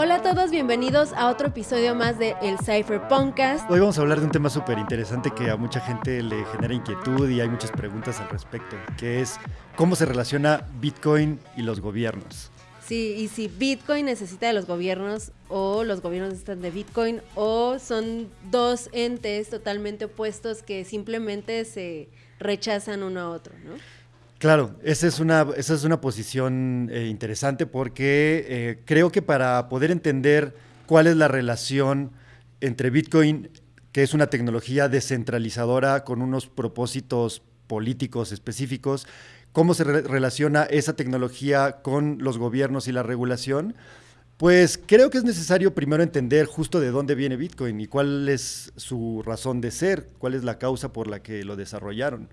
Hola a todos, bienvenidos a otro episodio más de El Cypher Podcast. Hoy vamos a hablar de un tema súper interesante que a mucha gente le genera inquietud y hay muchas preguntas al respecto, que es cómo se relaciona Bitcoin y los gobiernos. Sí, y si Bitcoin necesita de los gobiernos o los gobiernos necesitan de Bitcoin o son dos entes totalmente opuestos que simplemente se rechazan uno a otro, ¿no? Claro, esa es una, esa es una posición eh, interesante porque eh, creo que para poder entender cuál es la relación entre Bitcoin, que es una tecnología descentralizadora con unos propósitos políticos específicos, cómo se relaciona esa tecnología con los gobiernos y la regulación, pues creo que es necesario primero entender justo de dónde viene Bitcoin y cuál es su razón de ser, cuál es la causa por la que lo desarrollaron.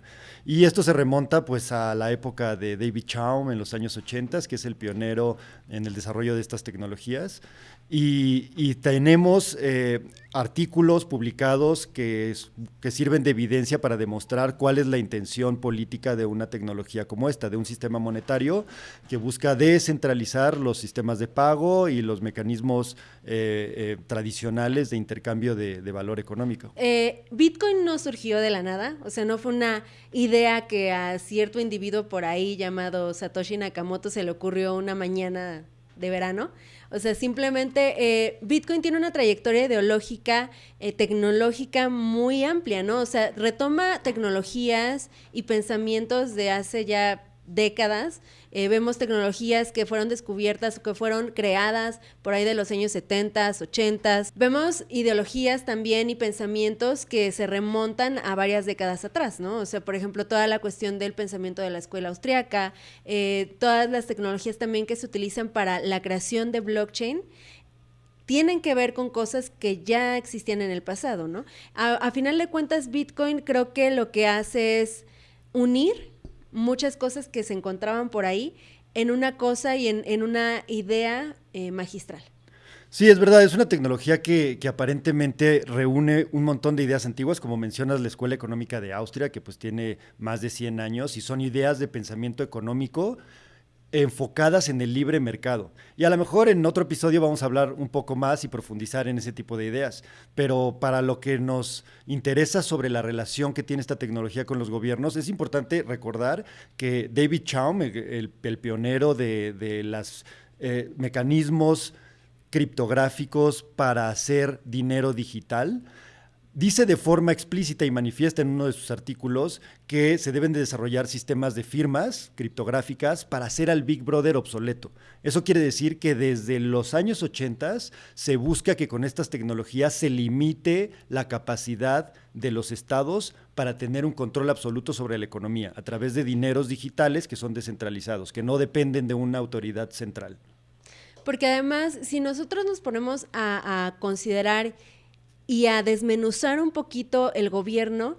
Y esto se remonta pues a la época de David Chaum en los años 80, que es el pionero en el desarrollo de estas tecnologías. Y, tenemos eh, artículos publicados que, que, sirven de evidencia para demostrar cuál es la intención política de una tecnología como esta, de un sistema monetario que busca descentralizar los sistemas de pago y los mecanismos eh, eh, tradicionales de intercambio de, de valor económico. Bitcoin no surgió de la nada, o sea, no fue una idea que a cierto individuo por ahí llamado Satoshi Nakamoto se le ocurrió una mañana de verano. O sea, simplemente eh, Bitcoin tiene una trayectoria ideológica, eh, tecnológica muy amplia, ¿no? O sea, retoma tecnologías y pensamientos de hace ya décadas. Eh, vemos tecnologías que fueron descubiertas o que fueron creadas por ahí de los años 70, 80. Vemos ideologías también y pensamientos que se remontan a varias décadas atrás, ¿no? O sea, por ejemplo, toda la cuestión del pensamiento de la escuela austriaca, eh, todas las tecnologías también que se utilizan para la creación de blockchain tienen que ver con cosas que ya existían en el pasado, ¿no? a final de cuentas, Bitcoin creo que lo que hace es unir muchas cosas que se encontraban por ahí en una cosa y en, una idea eh, magistral. Sí, es verdad, es una tecnología que, que, aparentemente reúne un montón de ideas antiguas, como mencionas la Escuela Económica de Austria, que pues tiene más de 100 años, y son ideas de pensamiento económico enfocadas en el libre mercado. Y a lo mejor en otro episodio vamos a hablar un poco más y profundizar en ese tipo de ideas. Pero para lo que nos interesa sobre la relación que tiene esta tecnología con los gobiernos, es importante recordar que David Chaum, el, pionero de, los eh, mecanismos criptográficos para hacer dinero digital, Dice de forma explícita y manifiesta en uno de sus artículos que se deben de desarrollar sistemas de firmas criptográficas para hacer al Big Brother obsoleto. Eso quiere decir que desde los años 80 se busca que con estas tecnologías se limite la capacidad de los estados para tener un control absoluto sobre la economía a través de dineros digitales que son descentralizados, que no dependen de una autoridad central. Porque además, si nosotros nos ponemos a, a considerar y a desmenuzar un poquito el gobierno,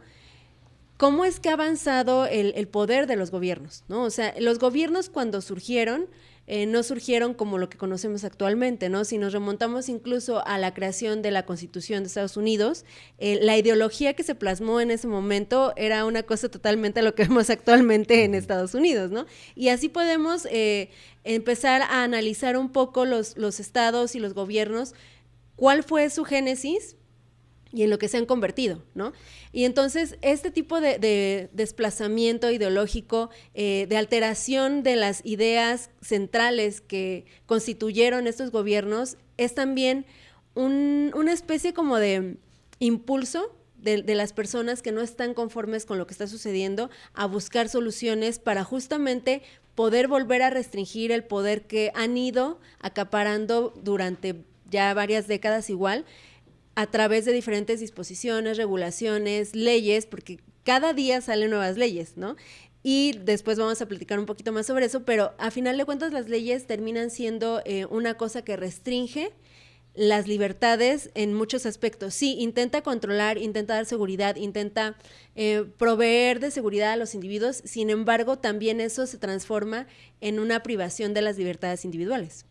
cómo es que ha avanzado el, poder de los gobiernos, ¿no? O sea, los gobiernos cuando surgieron, eh, no surgieron como lo que conocemos actualmente, ¿no? Si nos remontamos incluso a la creación de la Constitución de Estados Unidos, eh, la ideología que se plasmó en ese momento era una cosa totalmente a lo que vemos actualmente en Estados Unidos, ¿no? Y así podemos eh, empezar a analizar un poco los, los estados y los gobiernos, cuál fue su génesis, y en lo que se han convertido, ¿no? Y entonces este tipo de, desplazamiento ideológico, eh, de alteración de las ideas centrales que constituyeron estos gobiernos, es también una especie como de impulso de, las personas que no están conformes con lo que está sucediendo a buscar soluciones para justamente poder volver a restringir el poder que han ido acaparando durante ya varias décadas igual a través de diferentes disposiciones, regulaciones, leyes, porque cada día salen nuevas leyes, ¿no? Y después vamos a platicar un poquito más sobre eso, pero a final de cuentas las leyes terminan siendo eh, una cosa que restringe las libertades en muchos aspectos. Sí, intenta controlar, intenta dar seguridad, intenta eh, proveer de seguridad a los individuos, sin embargo, también eso se transforma en una privación de las libertades individuales.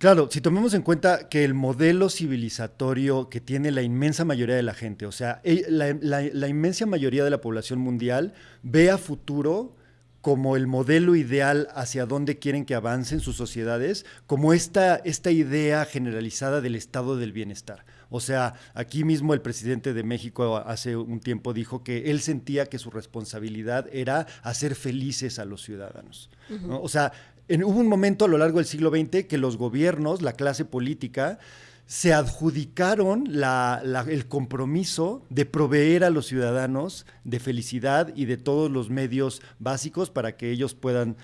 Claro, si tomamos en cuenta que el modelo civilizatorio que tiene la inmensa mayoría de la gente, o sea, la, inmensa mayoría de la población mundial ve a futuro como el modelo ideal hacia dónde quieren que avancen sus sociedades, como esta, esta idea generalizada del estado del bienestar. O sea, aquí mismo el presidente de México hace un tiempo dijo que él sentía que su responsabilidad era hacer felices a los ciudadanos. O sea, hubo un momento a lo largo del siglo XX que los gobiernos, la clase política, se adjudicaron el compromiso de proveer a los ciudadanos de felicidad y de todos los medios básicos para que ellos puedan,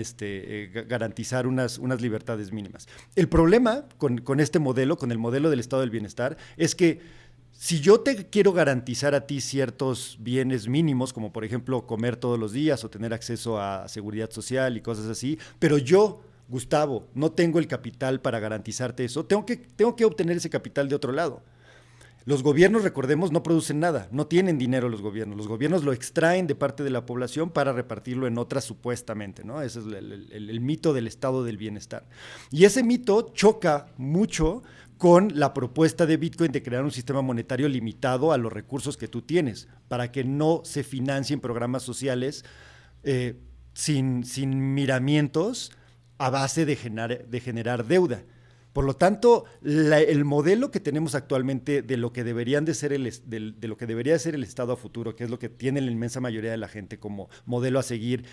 este, eh, garantizar unas, libertades mínimas. El problema con este modelo, con el modelo del estado del bienestar, es que si yo te quiero garantizar a ti ciertos bienes mínimos, como por ejemplo comer todos los días o tener acceso a seguridad social y cosas así, pero yo Gustavo, no tengo el capital para garantizarte eso, tengo que, tengo que obtener ese capital de otro lado. Los gobiernos, recordemos, no producen nada, no tienen dinero los gobiernos. Los gobiernos lo extraen de parte de la población para repartirlo en otras supuestamente, ¿no? Ese es el, mito del estado del bienestar. Y ese mito choca mucho con la propuesta de Bitcoin de crear un sistema monetario limitado a los recursos que tú tienes, para que no se financien programas sociales eh, sin, sin miramientos a base de generar, de generar deuda. Por lo tanto, el modelo que tenemos actualmente de lo que deberían de ser el, de, lo que debería ser el Estado a futuro, que es lo que tiene la inmensa mayoría de la gente como modelo a seguir,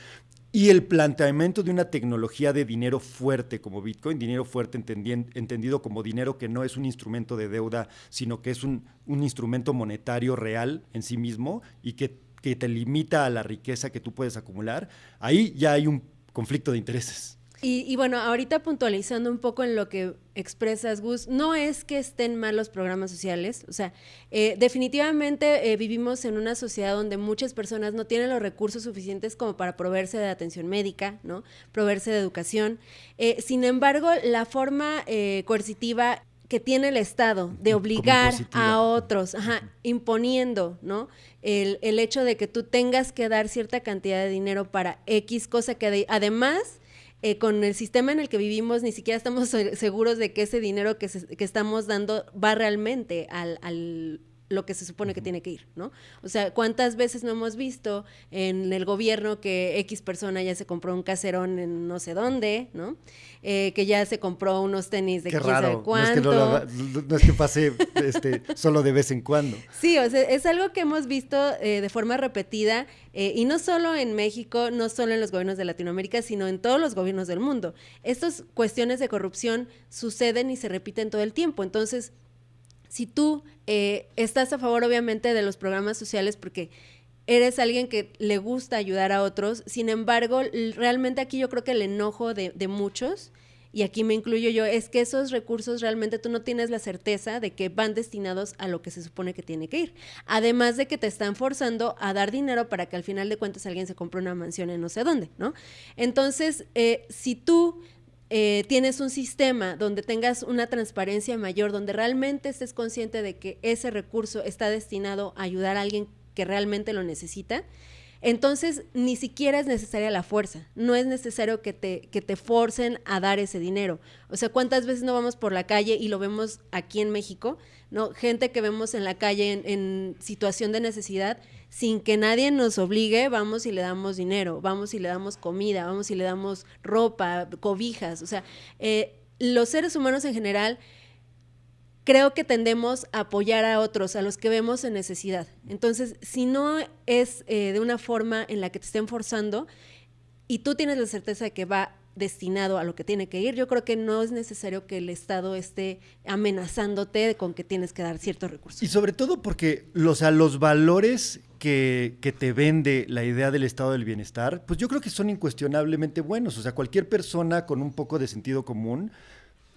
y el planteamiento de una tecnología de dinero fuerte como Bitcoin, dinero fuerte entendido como dinero que no es un instrumento de deuda, sino que es un, instrumento monetario real en sí mismo y que, que te limita a la riqueza que tú puedes acumular, ahí ya hay un conflicto de intereses. Y, bueno, ahorita puntualizando un poco en lo que expresas, Gus, no es que estén mal los programas sociales, o sea, eh, definitivamente eh, vivimos en una sociedad donde muchas personas no tienen los recursos suficientes como para proveerse de atención médica, ¿no? Proveerse de educación. Eh, sin embargo, la forma coercitiva que tiene el Estado de obligar a otros, imponiendo, ¿no? El, el, hecho de que tú tengas que dar cierta cantidad de dinero para X cosa que además eh, con el sistema en el que vivimos ni siquiera estamos seguros de que ese dinero que, que estamos dando va realmente al, al lo que se supone que tiene que ir, ¿no? O sea, ¿cuántas veces no hemos visto en el gobierno que X persona ya se compró un caserón en no sé dónde, ¿no? Eh, que ya se compró unos tenis de Qué quién sabe cuánto. No es que, no, es que pase este, solo de vez en cuando. Sí, o sea, es algo que hemos visto eh, de forma repetida eh, y no solo en México, no solo en los gobiernos de Latinoamérica, sino en todos los gobiernos del mundo. Estas cuestiones de corrupción suceden y se repiten todo el tiempo. Entonces, si tú eh, estás a favor obviamente de los programas sociales porque eres alguien que le gusta ayudar a otros, sin embargo, realmente aquí yo creo que el enojo de, muchos, y aquí me incluyo yo, es que esos recursos realmente tú no tienes la certeza de que van destinados a lo que se supone que tiene que ir. Además de que te están forzando a dar dinero para que al final de cuentas alguien se compre una mansión en no sé dónde, ¿no? Entonces, eh, si tú eh, tienes un sistema donde tengas una transparencia mayor, donde realmente estés consciente de que ese recurso está destinado a ayudar a alguien que realmente lo necesita, entonces ni siquiera es necesaria la fuerza, no es necesario que te, que te forcen a dar ese dinero. O sea, ¿cuántas veces no vamos por la calle y lo vemos aquí en México? ¿no? Gente que vemos en la calle en situación de necesidad sin que nadie nos obligue, vamos y le damos dinero, vamos y le damos comida, vamos y le damos ropa, cobijas. O sea, eh, los seres humanos en general creo que tendemos a apoyar a otros, a los que vemos en necesidad. Entonces, si no es eh, de una forma en la que te estén forzando y tú tienes la certeza de que va destinado a lo que tiene que ir, yo creo que no es necesario que el Estado esté amenazándote con que tienes que dar ciertos recursos. Y sobre todo porque los, los valores que, que, te vende la idea del estado del bienestar, pues yo creo que son incuestionablemente buenos. O sea, cualquier persona con un poco de sentido común,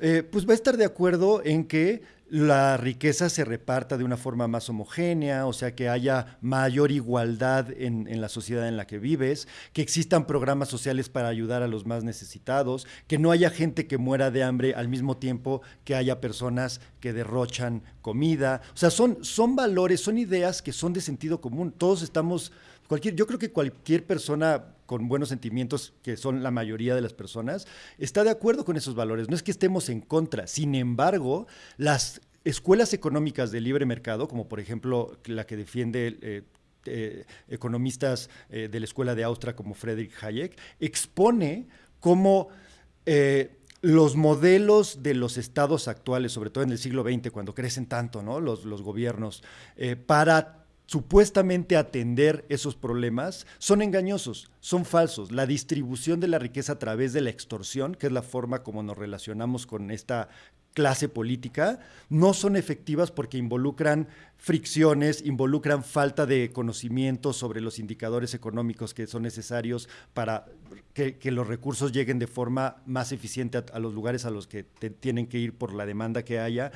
eh, pues va a estar de acuerdo en que la riqueza se reparta de una forma más homogénea, o sea, que haya mayor igualdad en, la sociedad en la que vives, que existan programas sociales para ayudar a los más necesitados, que no haya gente que muera de hambre al mismo tiempo que haya personas que derrochan comida. O sea, son, son valores, son ideas que son de sentido común. Todos estamos, cualquier, yo creo que cualquier persona con buenos sentimientos, que son la mayoría de las personas, está de acuerdo con esos valores. No es que estemos en contra. Sin embargo, las escuelas económicas de libre mercado, como por ejemplo la que defiende eh, eh, economistas eh, de la Escuela de Austria como Friedrich Hayek, expone cómo los modelos de los estados actuales, sobre todo en el siglo XX, cuando crecen tanto ¿no? los, los gobiernos, para supuestamente atender esos problemas son engañosos, son falsos. La distribución de la riqueza a través de la extorsión, que es la forma como nos relacionamos con esta clase política, no son efectivas porque involucran fricciones, involucran falta de conocimiento sobre los indicadores económicos que son necesarios para que, los recursos lleguen de forma más eficiente a, los lugares a los que tienen que ir por la demanda que haya.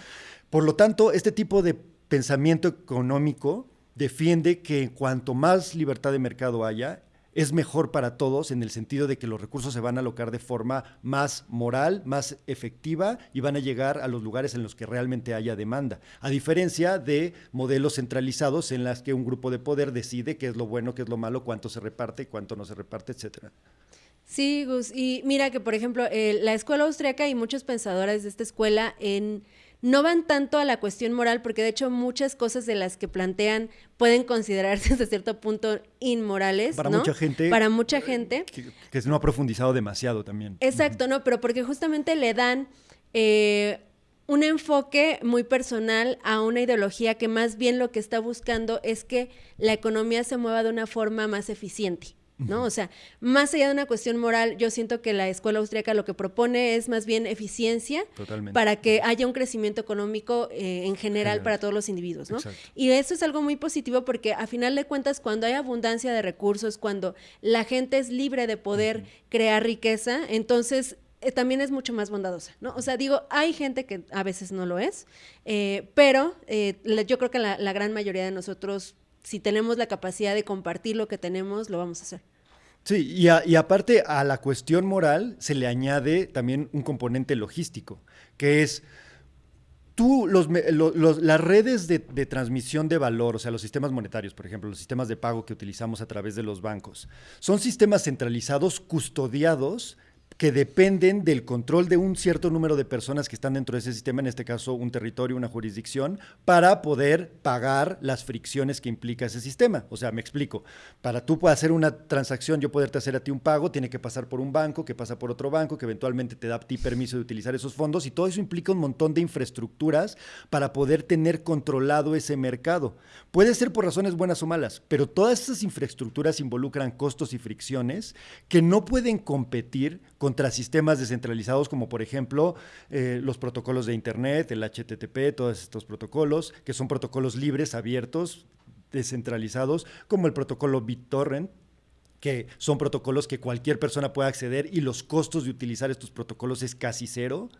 Por lo tanto, este tipo de pensamiento económico defiende que cuanto más libertad de mercado haya, es mejor para todos en el sentido de que los recursos se van a alocar de forma más moral, más efectiva y van a llegar a los lugares en los que realmente haya demanda. A diferencia de modelos centralizados en las que un grupo de poder decide qué es lo bueno, qué es lo malo, cuánto se reparte, cuánto no se reparte, etcétera. Sí, Gus. Y mira que, por ejemplo, eh, la escuela austriaca y muchos pensadores de esta escuela en no van tanto a la cuestión moral, porque de hecho muchas cosas de las que plantean pueden considerarse hasta cierto punto inmorales. Para mucha gente. Para mucha gente. Que, no ha profundizado demasiado también. Exacto, ¿no? Pero porque justamente le dan eh, un enfoque muy personal a una ideología que más bien lo que está buscando es que la economía se mueva de una forma más eficiente. ¿No? O sea, más allá de una cuestión moral, yo siento que la escuela austríaca lo que propone es más bien eficiencia para que haya un crecimiento económico eh, en general, para todos los individuos, ¿no? Y eso es algo muy positivo porque a final de cuentas, cuando hay abundancia de recursos, cuando la gente es libre de poder crear riqueza, entonces eh, también es mucho más bondadosa, ¿no? O sea, digo, hay gente que a veces no lo es, eh, pero yo creo que la gran mayoría de nosotros si tenemos la capacidad de compartir lo que tenemos, lo vamos a hacer. Sí, y, aparte a la cuestión moral se le añade también un componente logístico, que es tú, los, las redes de, de, transmisión de valor, o sea, los sistemas monetarios, por ejemplo, los sistemas de pago que utilizamos a través de los bancos, son sistemas centralizados, custodiados que dependen del control de un cierto número de personas que están dentro de ese sistema, en este caso un territorio, una jurisdicción, para poder pagar las fricciones que implica ese sistema. O sea, me explico, para tú hacer una transacción, yo poderte hacer a ti un pago, tiene que pasar por un banco, que pasa por otro banco, que eventualmente te da a ti permiso de utilizar esos fondos y todo eso implica un montón de infraestructuras para poder tener controlado ese mercado. Puede ser por razones buenas o malas, pero todas esas infraestructuras involucran costos y fricciones que no pueden competir contra sistemas descentralizados como por ejemplo eh, los protocolos de Internet, el HTTP, todos estos protocolos, que son protocolos libres, abiertos, descentralizados, como el protocolo BitTorrent, que son protocolos que cualquier persona puede acceder y los costos de utilizar estos protocolos es casi cero.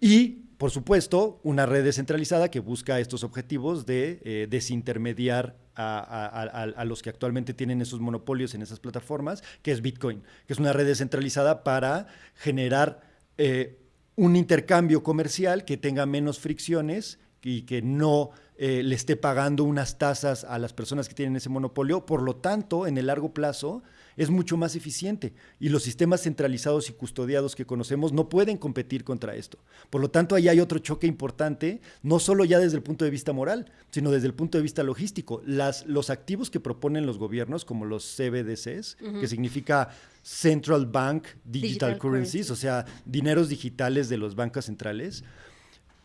Y, por supuesto, una red descentralizada que busca estos objetivos de eh, desintermediar a, los que actualmente tienen esos monopolios en esas plataformas, que es Bitcoin, que es una red descentralizada para generar eh, un intercambio comercial que tenga menos fricciones y que no eh, le esté pagando unas tasas a las personas que tienen ese monopolio. Por lo tanto, en el largo plazo, es mucho más eficiente y los sistemas centralizados y custodiados que conocemos no pueden competir contra esto. Por lo tanto, ahí hay otro choque importante, no solo ya desde el punto de vista moral, sino desde el punto de vista logístico. Las, los activos que proponen los gobiernos, como los CBDCs, que significa Central Bank Digital, Currencies, o sea, dineros digitales de los bancos centrales,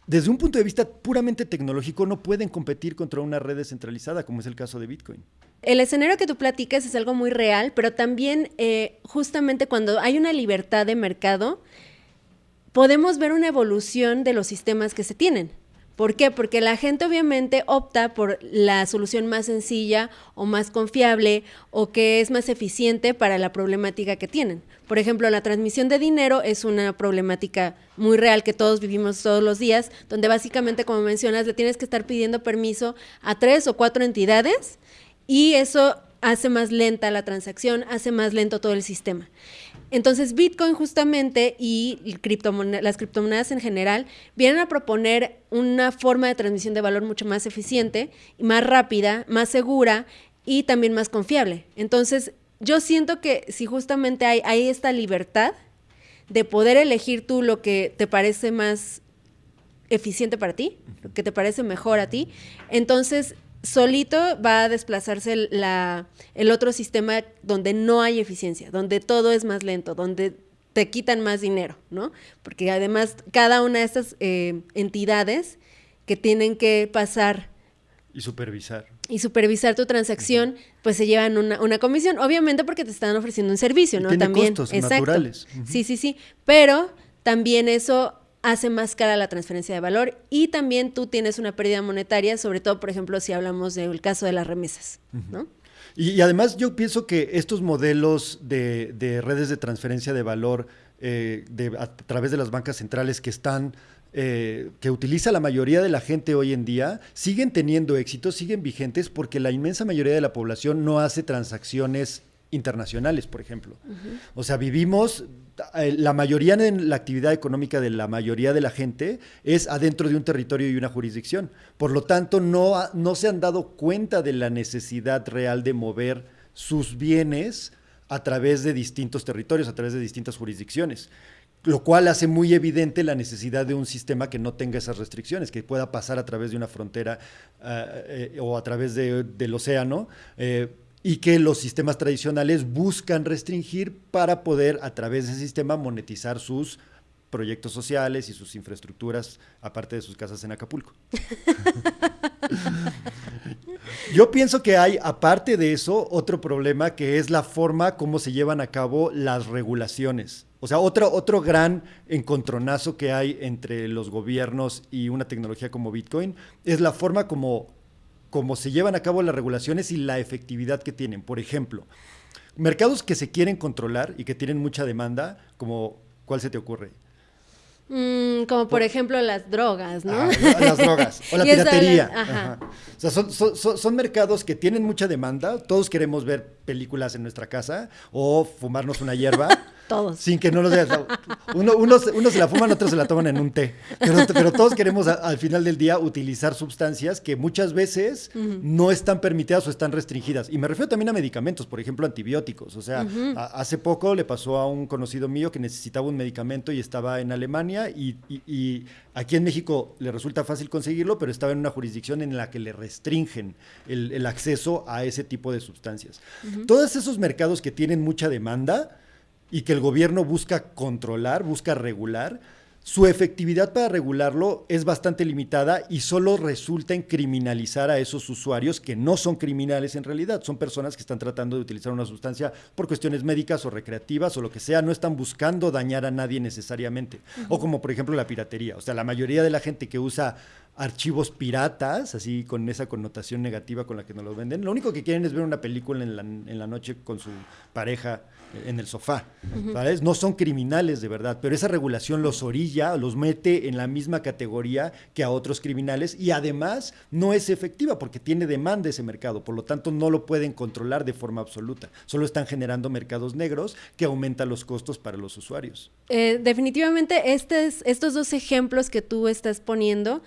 desde un punto de vista puramente tecnológico no pueden competir contra una red descentralizada, como es el caso de Bitcoin. El escenario que tú platicas es algo muy real, pero también eh, justamente cuando hay una libertad de mercado, podemos ver una evolución de los sistemas que se tienen. ¿Por qué? Porque la gente obviamente opta por la solución más sencilla o más confiable o que es más eficiente para la problemática que tienen. Por ejemplo, la transmisión de dinero es una problemática muy real que todos vivimos todos los días, donde básicamente, como mencionas, le tienes que estar pidiendo permiso a tres o cuatro entidades y eso hace más lenta la transacción, hace más lento todo el sistema. Entonces, Bitcoin justamente y las criptomonedas en general vienen a proponer una forma de transmisión de valor mucho más eficiente, más rápida, más segura y también más confiable. Entonces, yo siento que si justamente hay, hay esta libertad de poder elegir tú lo que te parece más eficiente para ti, lo que te parece mejor a ti, entonces solito va a desplazarse el, la, el otro sistema donde no hay eficiencia, donde todo es más lento, donde te quitan más dinero, ¿no? Porque además cada una de estas eh, entidades que tienen que pasar y supervisar. Y supervisar tu transacción, pues se llevan una, una, comisión, obviamente porque te están ofreciendo un servicio, ¿no? Tiene también. Costos naturales. Sí, sí, sí. Pero también eso hace más cara la transferencia de valor y también tú tienes una pérdida monetaria, sobre todo, por ejemplo, si hablamos del caso de las remesas, ¿no? Y, además yo pienso que estos modelos de, redes de transferencia de valor eh, a través de las bancas centrales que están eh, que utiliza la mayoría de la gente hoy en día, siguen teniendo éxito, siguen vigentes porque la inmensa mayoría de la población no hace transacciones internacionales, por ejemplo. O sea, vivimos, la mayoría de la actividad económica de la mayoría de la gente es adentro de un territorio y una jurisdicción. Por lo tanto, no, no se han dado cuenta de la necesidad real de mover sus bienes a través de distintos territorios, a través de distintas jurisdicciones lo cual hace muy evidente la necesidad de un sistema que no tenga esas restricciones, que pueda pasar a través de una frontera eh, eh, o a través del océano. Eh, y que los sistemas tradicionales buscan restringir para poder a través de ese sistema monetizar sus proyectos sociales y sus infraestructuras, aparte de sus casas en Acapulco. Yo pienso que hay, aparte de eso, otro problema que es la forma como se llevan a cabo las regulaciones. O sea, otro, otro gran encontronazo que hay entre los gobiernos y una tecnología como Bitcoin es la forma como, como se llevan a cabo las regulaciones y la efectividad que tienen. Por ejemplo, mercados que se quieren controlar y que tienen mucha demanda, como ¿cuál se te ocurre? Mm, como por, ejemplo las drogas, ¿no? las drogas o la piratería. O sea, son, son, son, mercados que tienen mucha demanda. Todos queremos ver películas en nuestra casa o fumarnos una hierba. Todos. Sin que no nos digas. Uno, uno, se la fuman, otros se la toman en un té. Pero, todos queremos al final del día utilizar sustancias que muchas veces no están permitidas o están restringidas. Y me refiero también a medicamentos, por ejemplo, antibióticos. O sea, hace poco le pasó a un conocido mío que necesitaba un medicamento y estaba en Alemania y, aquí en México le resulta fácil conseguirlo, pero estaba en una jurisdicción en la que le restringen el, acceso a ese tipo de sustancias. Todos esos mercados que tienen mucha demanda, y que el gobierno busca controlar, busca regular, su efectividad para regularlo es bastante limitada y solo resulta en criminalizar a esos usuarios que no son criminales en realidad, son personas que están tratando de utilizar una sustancia por cuestiones médicas o recreativas o lo que sea, no están buscando dañar a nadie necesariamente. O como por ejemplo la piratería, o sea, la mayoría de la gente que usa archivos piratas, así con esa connotación negativa con la que nos los venden, lo único que quieren es ver una película en la, en la noche con su pareja en el sofá, ¿sabes? No son criminales de verdad, pero esa regulación los orilla, los mete en la misma categoría que a otros criminales y además no es efectiva porque tiene demanda ese mercado, por lo tanto no lo pueden controlar de forma absoluta, solo están generando mercados negros que aumentan los costos para los usuarios. Eh, definitivamente estos dos ejemplos que tú estás poniendo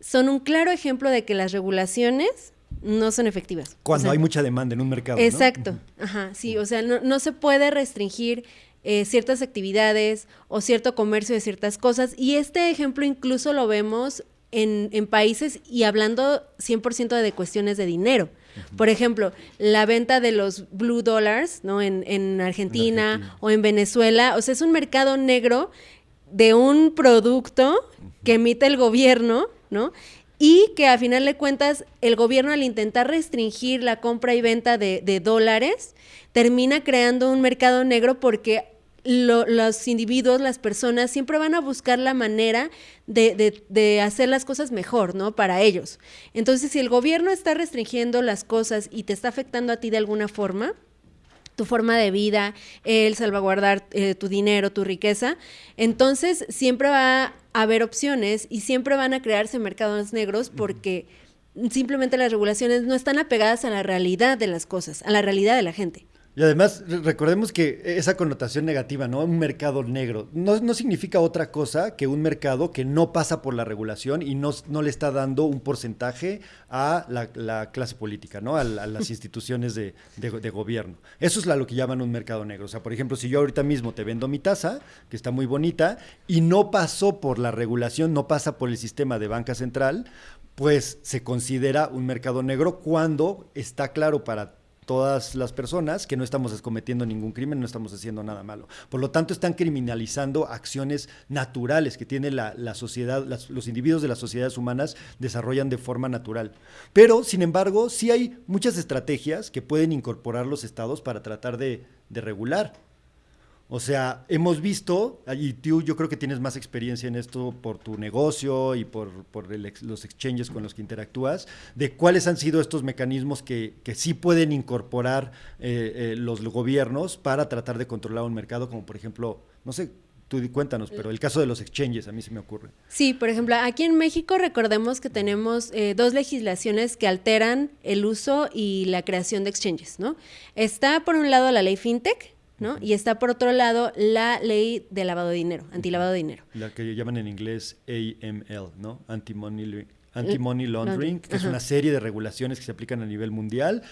son un claro ejemplo de que las regulaciones no son efectivas. Cuando hay mucha demanda en un mercado. Exacto, ajá, sí, o sea, no, se puede restringir eh, ciertas actividades o cierto comercio de ciertas cosas. Y este ejemplo incluso lo vemos en, en países y hablando 100% de cuestiones de dinero. Por ejemplo, la venta de los blue dollars, ¿no? En, en Argentina, o en Venezuela. O sea, es un mercado negro de un producto que emite el gobierno, y que a final de cuentas el gobierno al intentar restringir la compra y venta de, dólares termina creando un mercado negro porque los individuos, las personas siempre van a buscar la manera de, hacer las cosas mejor, ¿no? Para ellos. Entonces, si el gobierno está restringiendo las cosas y te está afectando a ti de alguna forma, tu forma de vida, el salvaguardar eh, tu dinero, tu riqueza, entonces siempre va haber opciones y siempre van a crearse mercados negros porque simplemente las regulaciones no están apegadas a la realidad de las cosas, a la realidad de la gente. Y además, recordemos que esa connotación negativa, ¿no? Un mercado negro, no, significa otra cosa que un mercado que no pasa por la regulación y no, no le está dando un porcentaje a la, clase política, ¿no? A, las instituciones de, gobierno. Eso es lo que llaman un mercado negro. O sea, por ejemplo, si yo ahorita mismo te vendo mi taza, que está muy bonita, y no pasó por la regulación, no pasa por el sistema de banca central, pues se considera un mercado negro cuando está claro para todas las personas que no estamos cometiendo ningún crimen, no estamos haciendo nada malo. Por lo tanto, están criminalizando acciones naturales que tiene la, sociedad, los individuos de las sociedades humanas desarrollan de forma natural. Pero, sin embargo, sí hay muchas estrategias que pueden incorporar los estados para tratar de regular. O sea, hemos visto, y tú yo creo que tienes más experiencia en esto por tu negocio y por, los exchanges con los que interactúas, de cuáles han sido estos mecanismos que, sí pueden incorporar eh, eh, los gobiernos para tratar de controlar un mercado, como por ejemplo, no sé, tú cuéntanos, pero el caso de los exchanges a mí se me ocurre. Sí, por ejemplo, aquí en México recordemos que tenemos eh, dos legislaciones que alteran el uso y la creación de exchanges, ¿no? Está por un lado la ley FinTech, ¿no? Y está por otro lado la ley de lavado de dinero, antilavado de dinero. La que llaman en inglés AML, ¿no? Anti-money anti laundering, que es una serie de regulaciones que se aplican a nivel mundial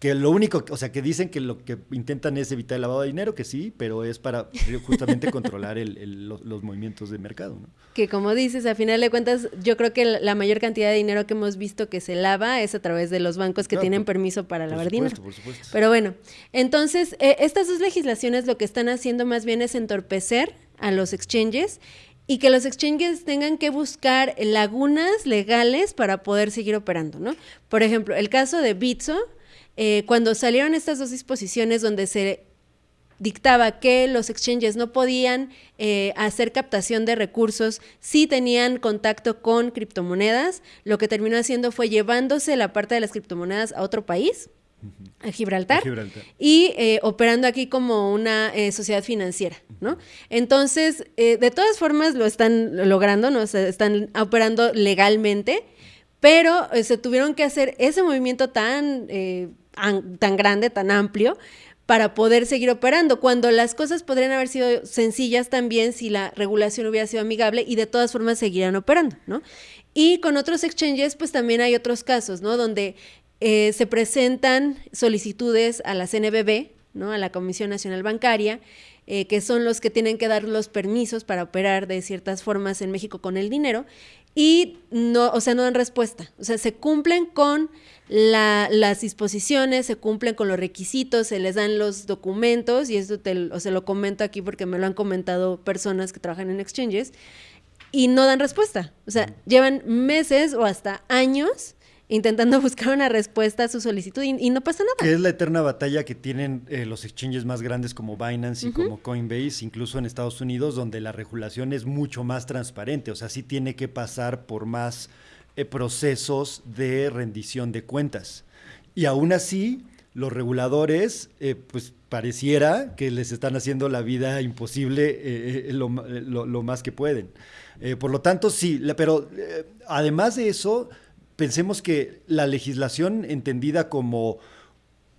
que lo único, o sea, que dicen que lo que intentan es evitar el lavado de dinero, que sí, pero es para justamente controlar los, movimientos de mercado. ¿no? Que como dices, a final de cuentas, yo creo que la mayor cantidad de dinero que hemos visto que se lava es a través de los bancos que tienen permiso para lavar dinero. Por supuesto. Pero bueno, entonces, eh, estas dos legislaciones lo que están haciendo más bien es entorpecer a los exchanges y que los exchanges tengan que buscar lagunas legales para poder seguir operando, ¿no? Por ejemplo, el caso de Bitso, eh, cuando salieron estas dos disposiciones donde se dictaba que los exchanges no podían eh, hacer captación de recursos si tenían contacto con criptomonedas, lo que terminó haciendo fue llevándose la parte de las criptomonedas a otro país, a Gibraltar, y eh, operando aquí como una sociedad financiera, ¿no? Entonces, de todas formas lo están logrando, ¿no? están operando legalmente, pero se tuvieron que hacer ese movimiento tan tan grande, tan amplio, para poder seguir operando, cuando las cosas podrían haber sido sencillas también si la regulación hubiera sido amigable y de todas formas seguirían operando, ¿no? Y con otros exchanges, pues también hay otros casos, ¿no? Donde eh, se presentan solicitudes a la CNBB, ¿no? A la Comisión Nacional Bancaria, eh, que son los que tienen que dar los permisos para operar de ciertas formas en México con el dinero, y no, o sea, no dan respuesta. O sea, se cumplen con las disposiciones, se cumplen con los requisitos, se les dan los documentos, y esto te, o se lo comento aquí porque me lo han comentado personas que trabajan en exchanges, y no dan respuesta. O sea, llevan meses o hasta años intentando buscar una respuesta a su solicitud y, no pasa nada. Que es la eterna batalla que tienen eh, los exchanges más grandes como Binance y como Coinbase, incluso en Estados Unidos, donde la regulación es mucho más transparente. O sea, sí tiene que pasar por más eh, procesos de rendición de cuentas. Y aún así, los reguladores, eh, pues pareciera que les están haciendo la vida imposible lo, más que pueden. por lo tanto, sí, pero además de eso, pensemos que la legislación entendida como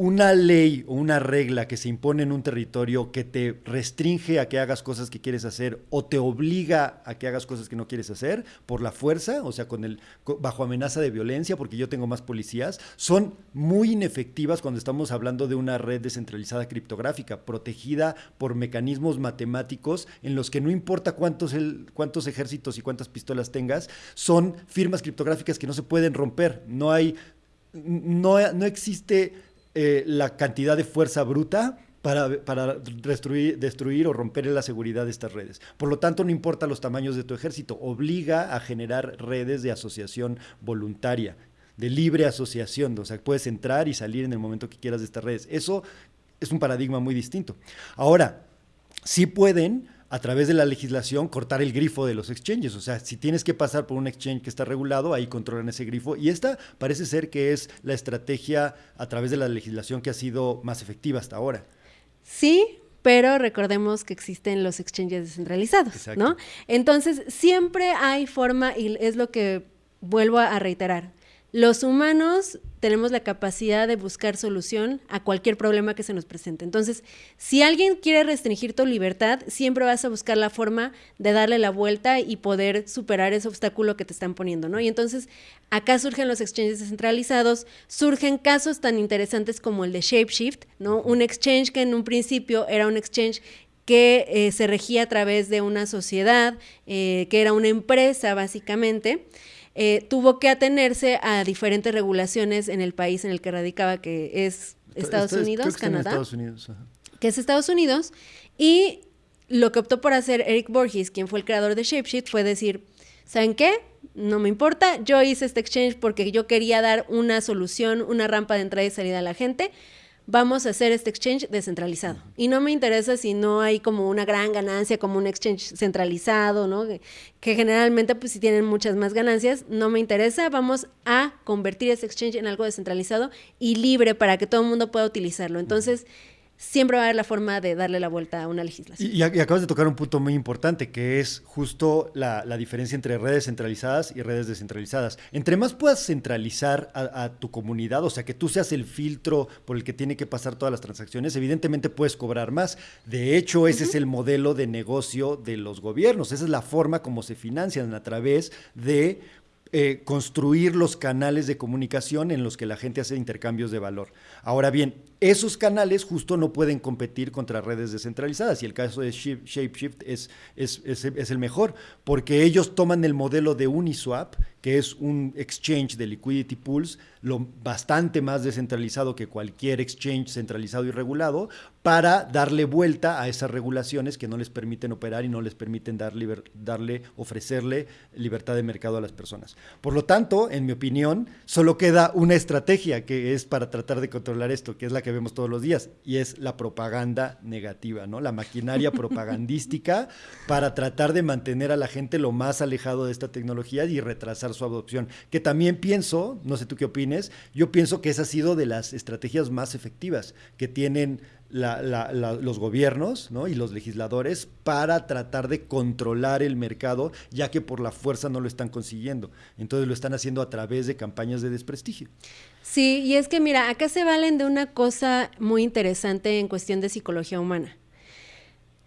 una ley o una regla que se impone en un territorio que te restringe a que hagas cosas que quieres hacer o te obliga a que hagas cosas que no quieres hacer por la fuerza, o sea, con el bajo amenaza de violencia porque yo tengo más policías, son muy inefectivas cuando estamos hablando de una red descentralizada criptográfica protegida por mecanismos matemáticos en los que no importa cuántos el, cuántos ejércitos y cuántas pistolas tengas, son firmas criptográficas que no se pueden romper, no hay no, no existe eh, la cantidad de fuerza bruta para, para destruir, destruir, o romper la seguridad de estas redes. Por lo tanto, no importa los tamaños de tu ejército, obliga a generar redes de asociación voluntaria, de libre asociación, o sea, puedes entrar y salir en el momento que quieras de estas redes. Eso es un paradigma muy distinto. Ahora, sí pueden a través de la legislación cortar el grifo de los exchanges. O sea, si tienes que pasar por un exchange que está regulado, ahí controlan ese grifo. Y esta parece ser que es la estrategia a través de la legislación que ha sido más efectiva hasta ahora. Sí, pero recordemos que existen los exchanges descentralizados, ¿no? Entonces, siempre hay forma, y es lo que vuelvo a reiterar, los humanos tenemos la capacidad de buscar solución a cualquier problema que se nos presente. Entonces, si alguien quiere restringir tu libertad, siempre vas a buscar la forma de darle la vuelta y poder superar ese obstáculo que te están poniendo, ¿no? Y entonces, acá surgen los exchanges descentralizados, surgen casos tan interesantes como el de Shapeshift, ¿no? Un exchange que en un principio era un exchange que eh, se regía a través de una sociedad, eh, que era una empresa básicamente, eh, tuvo que atenerse a diferentes regulaciones en el país en el que radicaba, que es Estados Unidos, Canadá. Estados Unidos, Que es Estados Unidos. Y lo que optó por hacer Eric Borges, quien fue el creador de Shapeshift, fue decir, ¿saben qué? No me importa, yo hice este exchange porque yo quería dar una solución, una rampa de entrada y salida a la gente vamos a hacer este exchange descentralizado. Y no me interesa si no hay como una gran ganancia, como un exchange centralizado, ¿no? Que, generalmente, pues si tienen muchas más ganancias, no me interesa. Vamos a convertir ese exchange en algo descentralizado y libre para que todo el mundo pueda utilizarlo. Entonces, siempre va a haber la forma de darle la vuelta a una legislación. Y, acabas de tocar un punto muy importante, que es justo la, diferencia entre redes centralizadas y redes descentralizadas. Entre más puedas centralizar a, tu comunidad, o sea, que tú seas el filtro por el que tiene que pasar todas las transacciones, evidentemente puedes cobrar más. De hecho, ese es el modelo de negocio de los gobiernos, esa es la forma como se financian a través de eh, construir los canales de comunicación en los que la gente hace intercambios de valor. Ahora bien, esos canales justo no pueden competir contra redes descentralizadas y el caso de ShapeShift es, es, es, el mejor porque ellos toman el modelo de Uniswap, que es un exchange de liquidity pools, lo bastante más descentralizado que cualquier exchange centralizado y regulado, para darle vuelta a esas regulaciones que no les permiten operar y no les permiten dar darle, ofrecerle libertad de mercado a las personas. Por lo tanto, en mi opinión, solo queda una estrategia que es para tratar de controlar esto, que es la que vemos todos los días, y es la propaganda negativa, ¿no? La maquinaria propagandística para tratar de mantener a la gente lo más alejado de esta tecnología y retrasar su adopción. Que también pienso, no sé tú qué opines, yo pienso que esa ha sido de las estrategias más efectivas que tienen los gobiernos y los legisladores para tratar de controlar el mercado, ya que por la fuerza no lo están consiguiendo. Entonces lo están haciendo a través de campañas de desprestigio. Sí, y es que mira, acá se valen de una cosa muy interesante en cuestión de psicología humana.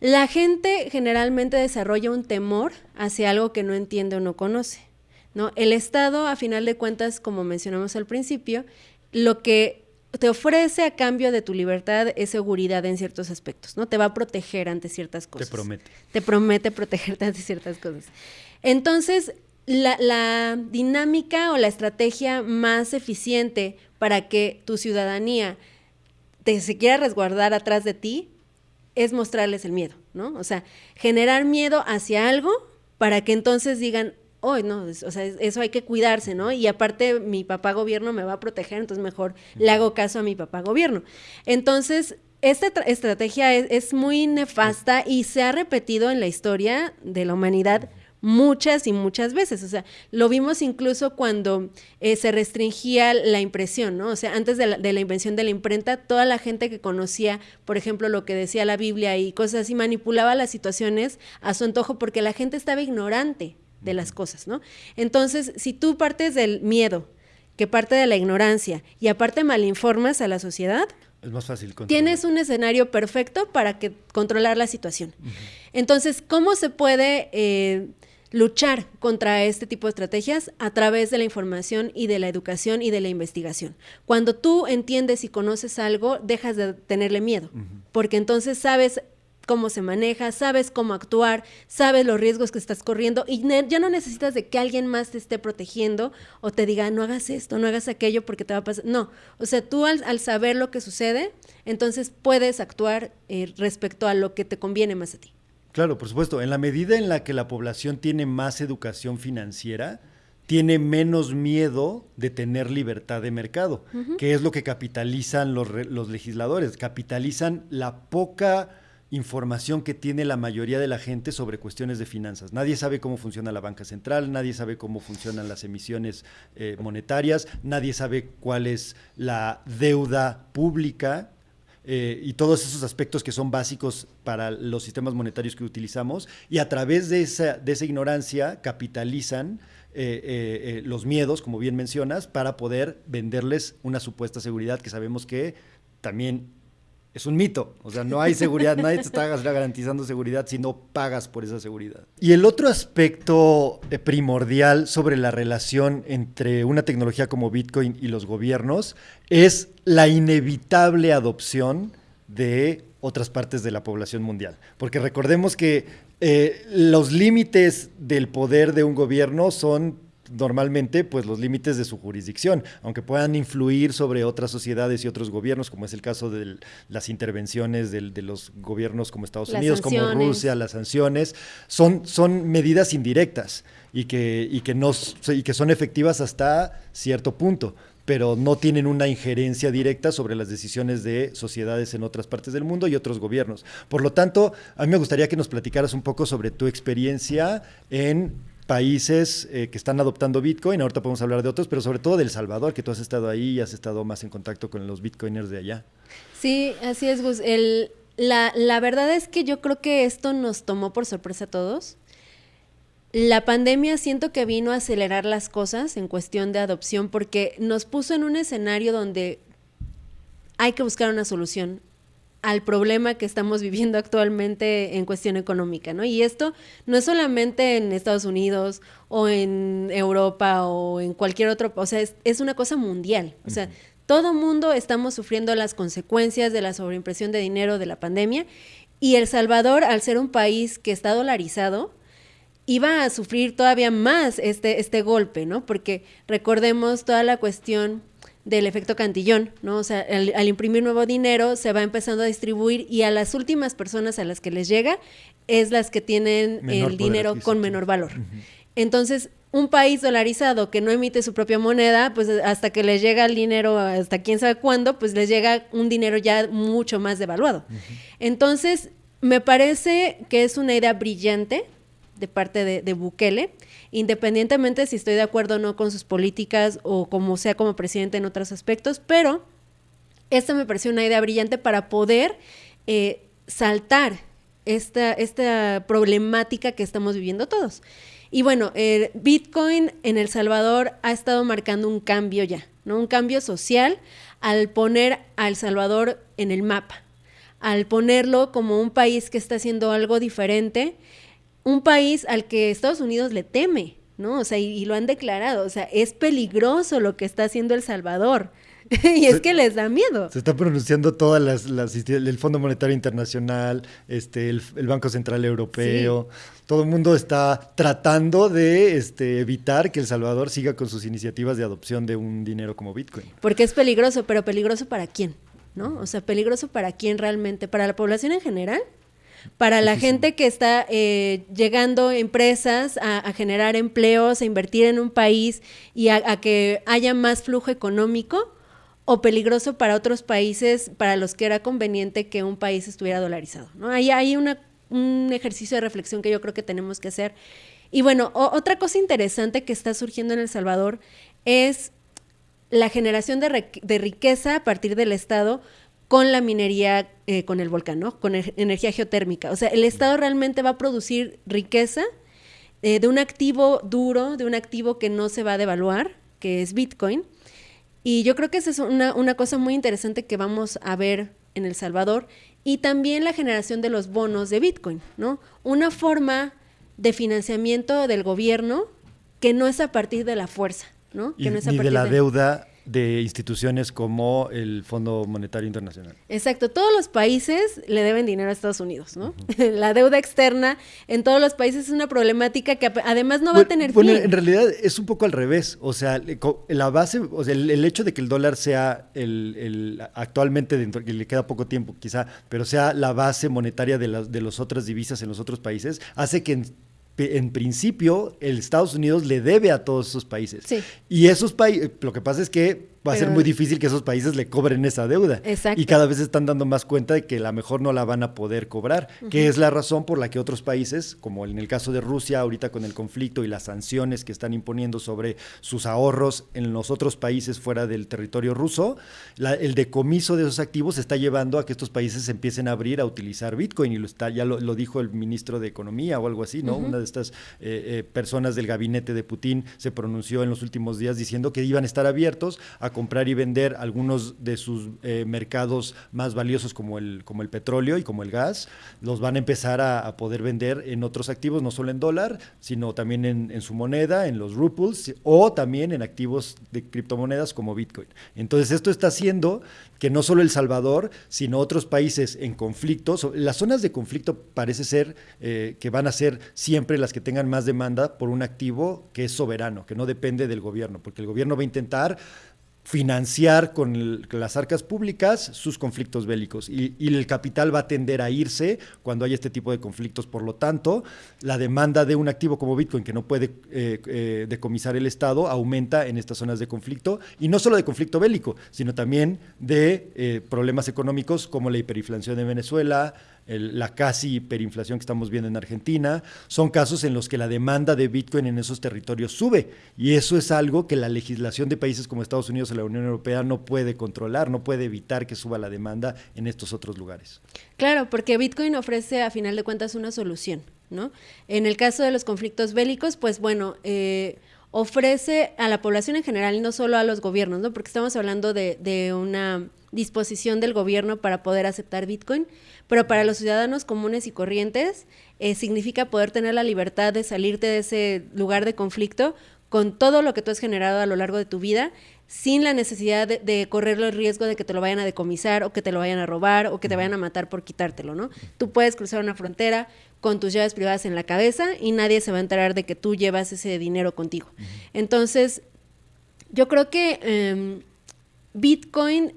La gente generalmente desarrolla un temor hacia algo que no entiende o no conoce. ¿no? El Estado, a final de cuentas, como mencionamos al principio, lo que te ofrece a cambio de tu libertad es seguridad en ciertos aspectos, ¿no? Te va a proteger ante ciertas cosas. Te promete. Te promete protegerte ante ciertas cosas. Entonces, la, dinámica o la estrategia más eficiente para que tu ciudadanía se quiera resguardar atrás de ti es mostrarles el miedo, ¿no? O sea, generar miedo hacia algo para que entonces digan, hoy no, o sea, eso hay que cuidarse, ¿no? Y aparte mi papá gobierno me va a proteger, entonces mejor le hago caso a mi papá gobierno. Entonces, esta estrategia es, muy nefasta y se ha repetido en la historia de la humanidad muchas y muchas veces. O sea, lo vimos incluso cuando eh, se restringía la impresión, ¿no? O sea, antes de la, de la, invención de la imprenta, toda la gente que conocía, por ejemplo, lo que decía la Biblia y cosas así, manipulaba las situaciones a su antojo porque la gente estaba ignorante de las cosas, ¿no? Entonces, si tú partes del miedo, que parte de la ignorancia, y aparte malinformas a la sociedad, es más fácil Tienes un escenario perfecto para que controlar la situación. Entonces, ¿cómo se puede eh, luchar contra este tipo de estrategias? A través de la información y de la educación y de la investigación. Cuando tú entiendes y conoces algo, dejas de tenerle miedo, porque entonces sabes cómo se maneja, sabes cómo actuar, sabes los riesgos que estás corriendo y ya no necesitas de que alguien más te esté protegiendo o te diga, no hagas esto, no hagas aquello porque te va a pasar. No, o sea, tú al, saber lo que sucede, entonces puedes actuar eh, respecto a lo que te conviene más a ti. Claro, por supuesto, en la medida en la que la población tiene más educación financiera, tiene menos miedo de tener libertad de mercado, que es lo que capitalizan los, los legisladores, capitalizan la poca información que tiene la mayoría de la gente sobre cuestiones de finanzas. Nadie sabe cómo funciona la banca central, nadie sabe cómo funcionan las emisiones eh, monetarias, nadie sabe cuál es la deuda pública eh, y todos esos aspectos que son básicos para los sistemas monetarios que utilizamos y a través de esa, de esa ignorancia capitalizan eh, los miedos, como bien mencionas, para poder venderles una supuesta seguridad que sabemos que también es un mito. O sea, no hay seguridad, nadie te está garantizando seguridad si no pagas por esa seguridad. Y el otro aspecto eh, primordial sobre la relación entre una tecnología como Bitcoin y los gobiernos es la inevitable adopción de otras partes de la población mundial. Porque recordemos que eh, los límites del poder de un gobierno son normalmente pues los límites de su jurisdicción, aunque puedan influir sobre otras sociedades y otros gobiernos, como es el caso de las intervenciones de, los gobiernos como Estados Unidos, como Rusia, las sanciones, son, son medidas indirectas y que, y, que no, y que son efectivas hasta cierto punto pero no tienen una injerencia directa sobre las decisiones de sociedades en otras partes del mundo y otros gobiernos. Por lo tanto, a mí me gustaría que nos platicaras un poco sobre tu experiencia en países eh, que están adoptando Bitcoin, ahorita podemos hablar de otros, pero sobre todo del Salvador, que tú has estado ahí y has estado más en contacto con los Bitcoiners de allá. Sí, así es, Gus. La, la verdad es que yo creo que esto nos tomó por sorpresa a todos. La pandemia siento que vino a acelerar las cosas en cuestión de adopción porque nos puso en un escenario donde hay que buscar una solución al problema que estamos viviendo actualmente en cuestión económica, ¿no? Y esto no es solamente en Estados Unidos o en Europa o en cualquier otro, o sea, es, una cosa mundial, o sea, todo mundo estamos sufriendo las consecuencias de la sobreimpresión de dinero de la pandemia y El Salvador, al ser un país que está dolarizado, iba a sufrir todavía más este, este golpe, ¿no? Porque recordemos toda la cuestión del efecto cantillón, ¿no? O sea, al, imprimir nuevo dinero se va empezando a distribuir y a las últimas personas a las que les llega es las que tienen el dinero con menor valor. Entonces, un país dolarizado que no emite su propia moneda, pues hasta que les llega el dinero, hasta quién sabe cuándo, pues les llega un dinero ya mucho más devaluado. Entonces, me parece que es una idea brillante de parte de, de Bukele independientemente si estoy de acuerdo o no con sus políticas o como sea como presidente en otros aspectos, pero esta me pareció una idea brillante para poder eh, saltar esta, esta problemática que estamos viviendo todos. Y bueno, el Bitcoin en El Salvador ha estado marcando un cambio ya, ¿no? Un cambio social al poner a El Salvador en el mapa, al ponerlo como un país que está haciendo algo diferente un país al que Estados Unidos le teme, ¿no? O sea, y, lo han declarado, o sea, es peligroso lo que está haciendo El Salvador. y es que les da miedo. Se está pronunciando todas las, las el Fondo Monetario Internacional, este, el, Banco Central Europeo. Todo el mundo está tratando de este, evitar que El Salvador siga con sus iniciativas de adopción de un dinero como Bitcoin. Porque es peligroso, pero peligroso para quién, ¿no? O sea, peligroso para quién realmente, para la población en general para la gente que está eh, llegando empresas a, generar empleos, a invertir en un país y a, que haya más flujo económico o peligroso para otros países para los que era conveniente que un país estuviera dolarizado. ¿no? Ahí hay un ejercicio de reflexión que yo creo que tenemos que hacer. Y bueno, otra cosa interesante que está surgiendo en El Salvador es la generación de, de riqueza a partir del Estado con la minería, eh, con el volcán, ¿no? Con energía geotérmica. O sea, el Estado realmente va a producir riqueza eh, de un activo duro, de un activo que no se va a devaluar, que es Bitcoin. Y yo creo que esa es una, una cosa muy interesante que vamos a ver en El Salvador. Y también la generación de los bonos de Bitcoin, ¿no? Una forma de financiamiento del gobierno que no es a partir de la fuerza, ¿no? Que no es a partir de la deuda de instituciones como el Fondo Monetario Internacional. Exacto, todos los países le deben dinero a Estados Unidos, ¿no? La deuda externa en todos los países es una problemática que además no va a tener bueno, en realidad es un poco al revés, o sea, la base, o sea, el, hecho de que el dólar sea el, actualmente dentro que le queda poco tiempo quizá, pero sea la base monetaria de las de las otras divisas en los otros países hace que en principio, el Estados Unidos le debe a todos esos países. Y esos países, lo que pasa es que va a ser muy difícil que esos países le cobren esa deuda. Exacto. Y cada vez están dando más cuenta de que a lo mejor no la van a poder cobrar, que es la razón por la que otros países, como en el caso de Rusia, ahorita con el conflicto y las sanciones que están imponiendo sobre sus ahorros en los otros países fuera del territorio ruso, el decomiso de esos activos está llevando a que estos países empiecen a abrir a utilizar Bitcoin y lo está, ya lo, dijo el ministro de Economía o algo así, ¿no? Una de estas eh, eh, personas del gabinete de Putin se pronunció en los últimos días diciendo que iban a estar abiertos a comprar y vender algunos de sus eh, mercados más valiosos como el, como el petróleo y como el gas, los van a empezar a, poder vender en otros activos, no solo en dólar, sino también en, su moneda, en los ruples o también en activos de criptomonedas como Bitcoin. Entonces esto está haciendo que no solo El Salvador, sino otros países en conflicto, las zonas de conflicto parece ser eh, que van a ser siempre las que tengan más demanda por un activo que es soberano, que no depende del gobierno, porque el gobierno va a intentar financiar con, las arcas públicas sus conflictos bélicos y, el capital va a tender a irse cuando hay este tipo de conflictos. Por lo tanto, la demanda de un activo como Bitcoin que no puede eh, eh, decomisar el Estado aumenta en estas zonas de conflicto y no solo de conflicto bélico, sino también de eh, problemas económicos como la hiperinflación de Venezuela, la casi hiperinflación que estamos viendo en Argentina, son casos en los que la demanda de Bitcoin en esos territorios sube. Y eso es algo que la legislación de países como Estados Unidos o la Unión Europea no puede controlar, no puede evitar que suba la demanda en estos otros lugares. Claro, porque Bitcoin ofrece a final de cuentas una solución, ¿no? En el caso de los conflictos bélicos, pues bueno, eh, ofrece a la población en general y no solo a los gobiernos, ¿no? Porque estamos hablando de, de una disposición del gobierno para poder aceptar Bitcoin, pero para los ciudadanos comunes y corrientes eh, significa poder tener la libertad de salirte de ese lugar de conflicto con todo lo que tú has generado a lo largo de tu vida, sin la necesidad de, correr el riesgo de que te lo vayan a decomisar o que te lo vayan a robar o que te vayan a matar por quitártelo, ¿no? Tú puedes cruzar una frontera con tus llaves privadas en la cabeza y nadie se va a enterar de que tú llevas ese dinero contigo. Entonces, yo creo que em, Bitcoin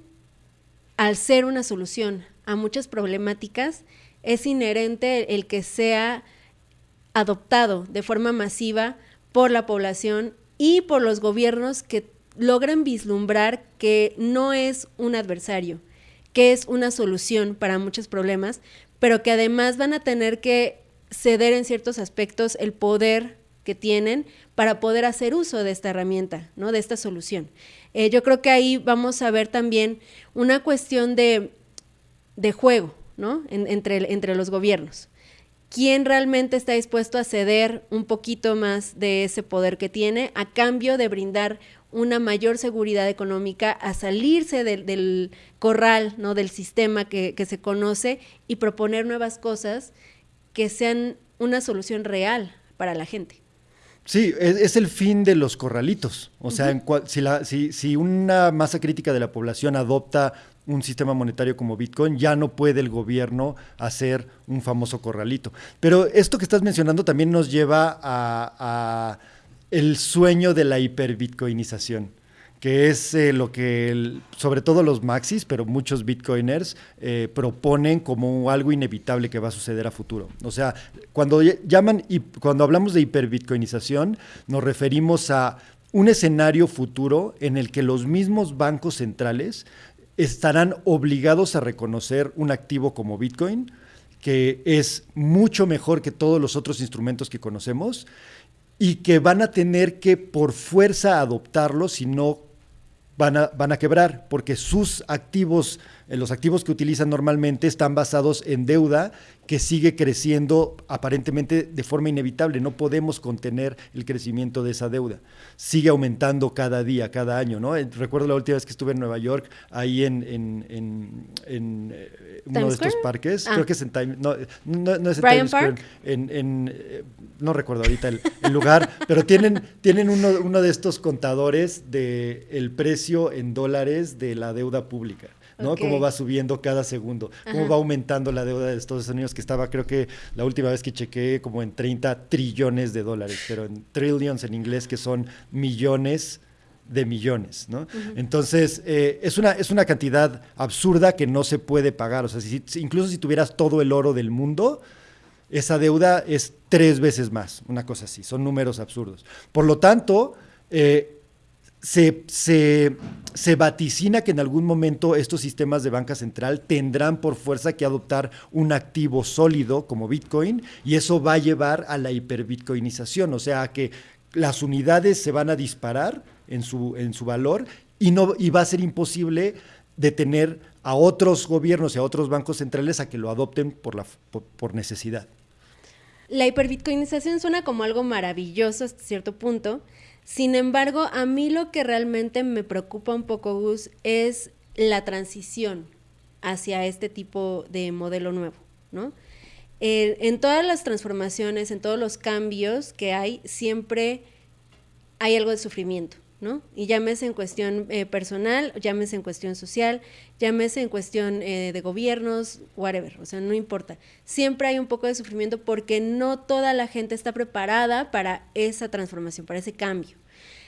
al ser una solución a muchas problemáticas, es inherente el que sea adoptado de forma masiva por la población y por los gobiernos que logran vislumbrar que no es un adversario, que es una solución para muchos problemas, pero que además van a tener que ceder en ciertos aspectos el poder que tienen para poder hacer uso de esta herramienta, ¿no? De esta solución. Eh, yo creo que ahí vamos a ver también una cuestión de, juego, ¿no? entre, entre los gobiernos. ¿Quién realmente está dispuesto a ceder un poquito más de ese poder que tiene a cambio de brindar una mayor seguridad económica, a salirse del, corral, ¿no? del sistema que, que, se conoce y proponer nuevas cosas que sean una solución real para la gente. Sí, es, el fin de los corralitos. O sea, si, la, si, si, una masa crítica de la población adopta un sistema monetario como Bitcoin, ya no puede el gobierno hacer un famoso corralito. Pero esto que estás mencionando también nos lleva a, a el sueño de la hiperbitcoinización que es eh, lo que sobre todo los maxis, pero muchos bitcoiners eh, proponen como algo inevitable que va a suceder a futuro. O sea, cuando llaman y cuando hablamos de hiperbitcoinización, nos referimos a un escenario futuro en el que los mismos bancos centrales estarán obligados a reconocer un activo como Bitcoin, que es mucho mejor que todos los otros instrumentos que conocemos y que van a tener que por fuerza adoptarlo si no van a, van a quebrar porque sus activos, los activos que utilizan normalmente están basados en deuda que sigue creciendo aparentemente de forma inevitable. No podemos contener el crecimiento de esa deuda. Sigue aumentando cada día, cada año. ¿no? Eh, recuerdo la última vez que estuve en Nueva York, ahí en, en, en, eh, uno de estos parques. Ah. Creo que es en Time, no, no, es en Times Square. En, no recuerdo ahorita el, lugar, pero tienen, tienen uno, uno de estos contadores del el precio en dólares de la deuda pública. ¿no? Cómo va subiendo cada segundo, cómo va aumentando la deuda de Estados Unidos, que estaba, creo que la última vez que chequeé, como en 30 trillones de dólares, pero en trillions en inglés, que son millones de millones, ¿no? Entonces, eh, es, una, es una cantidad absurda que no se puede pagar. O sea, si, incluso si tuvieras todo el oro del mundo, esa deuda es tres veces más, una cosa así, son números absurdos. Por lo tanto, eh, se, se, vaticina que en algún momento estos sistemas de banca central tendrán por fuerza que adoptar un activo sólido como Bitcoin y eso va a llevar a la hiperbitcoinización, o sea, que las unidades se van a disparar en su, en su valor y, no, y va a ser imposible detener a otros gobiernos y a otros bancos centrales a que lo adopten por, la, por necesidad. La hiperbitcoinización suena como algo maravilloso hasta cierto punto. Sin embargo, a mí lo que realmente me preocupa un poco, Gus, es la transición hacia este tipo de modelo nuevo, ¿no? en todas las transformaciones, en todos los cambios que hay, siempre hay algo de sufrimiento. ¿No? Y llámese en cuestión eh, personal, llámese en cuestión social, llámese en cuestión eh, de gobiernos, whatever, o sea, no importa. Siempre hay un poco de sufrimiento porque no toda la gente está preparada para esa transformación, para ese cambio.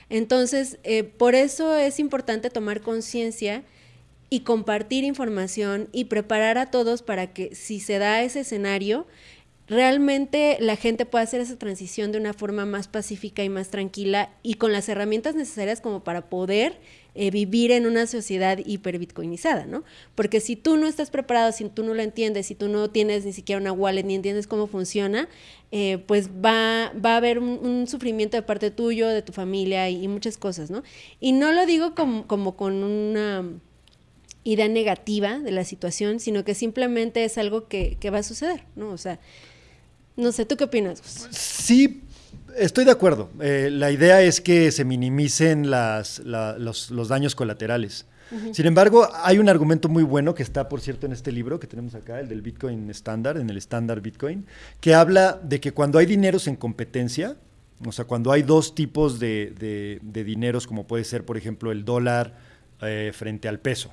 Entonces, eh, por eso es importante tomar conciencia y compartir información y preparar a todos para que si se da ese escenario, realmente la gente puede hacer esa transición de una forma más pacífica y más tranquila y con las herramientas necesarias como para poder eh, vivir en una sociedad hiperbitcoinizada, ¿no? Porque si tú no estás preparado, si tú no lo entiendes, si tú no tienes ni siquiera una wallet ni entiendes cómo funciona, eh, pues va, va a haber un, sufrimiento de parte tuyo, de tu familia y, muchas cosas, ¿no? Y no lo digo como, como con una idea negativa de la situación, sino que simplemente es algo que, que va a suceder, ¿no? O sea, no sé, ¿tú qué opinas? Sí, estoy de acuerdo. Eh, la idea es que se minimicen los, daños colaterales. Sin embargo, hay un argumento muy bueno que está, por cierto, en este libro que tenemos acá, el del Bitcoin estándar, en el estándar Bitcoin, que habla de que cuando hay dineros en competencia, o sea, cuando hay dos tipos de, dineros, como puede ser, por ejemplo, el dólar eh, frente al peso,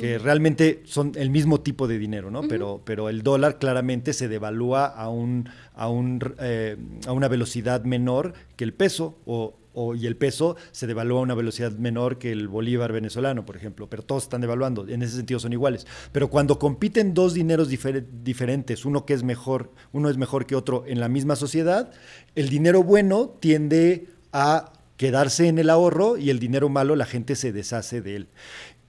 que realmente son el mismo tipo de dinero, ¿no? pero, pero el dólar claramente se devalúa a, un, a, un, eh, a una velocidad menor que el peso, o, y el peso se devalúa a una velocidad menor que el bolívar venezolano, por ejemplo, pero todos están devaluando, en ese sentido son iguales. Pero cuando compiten dos dineros diferentes, uno que es mejor, uno es mejor que otro en la misma sociedad, el dinero bueno tiende a quedarse en el ahorro y el dinero malo la gente se deshace de él.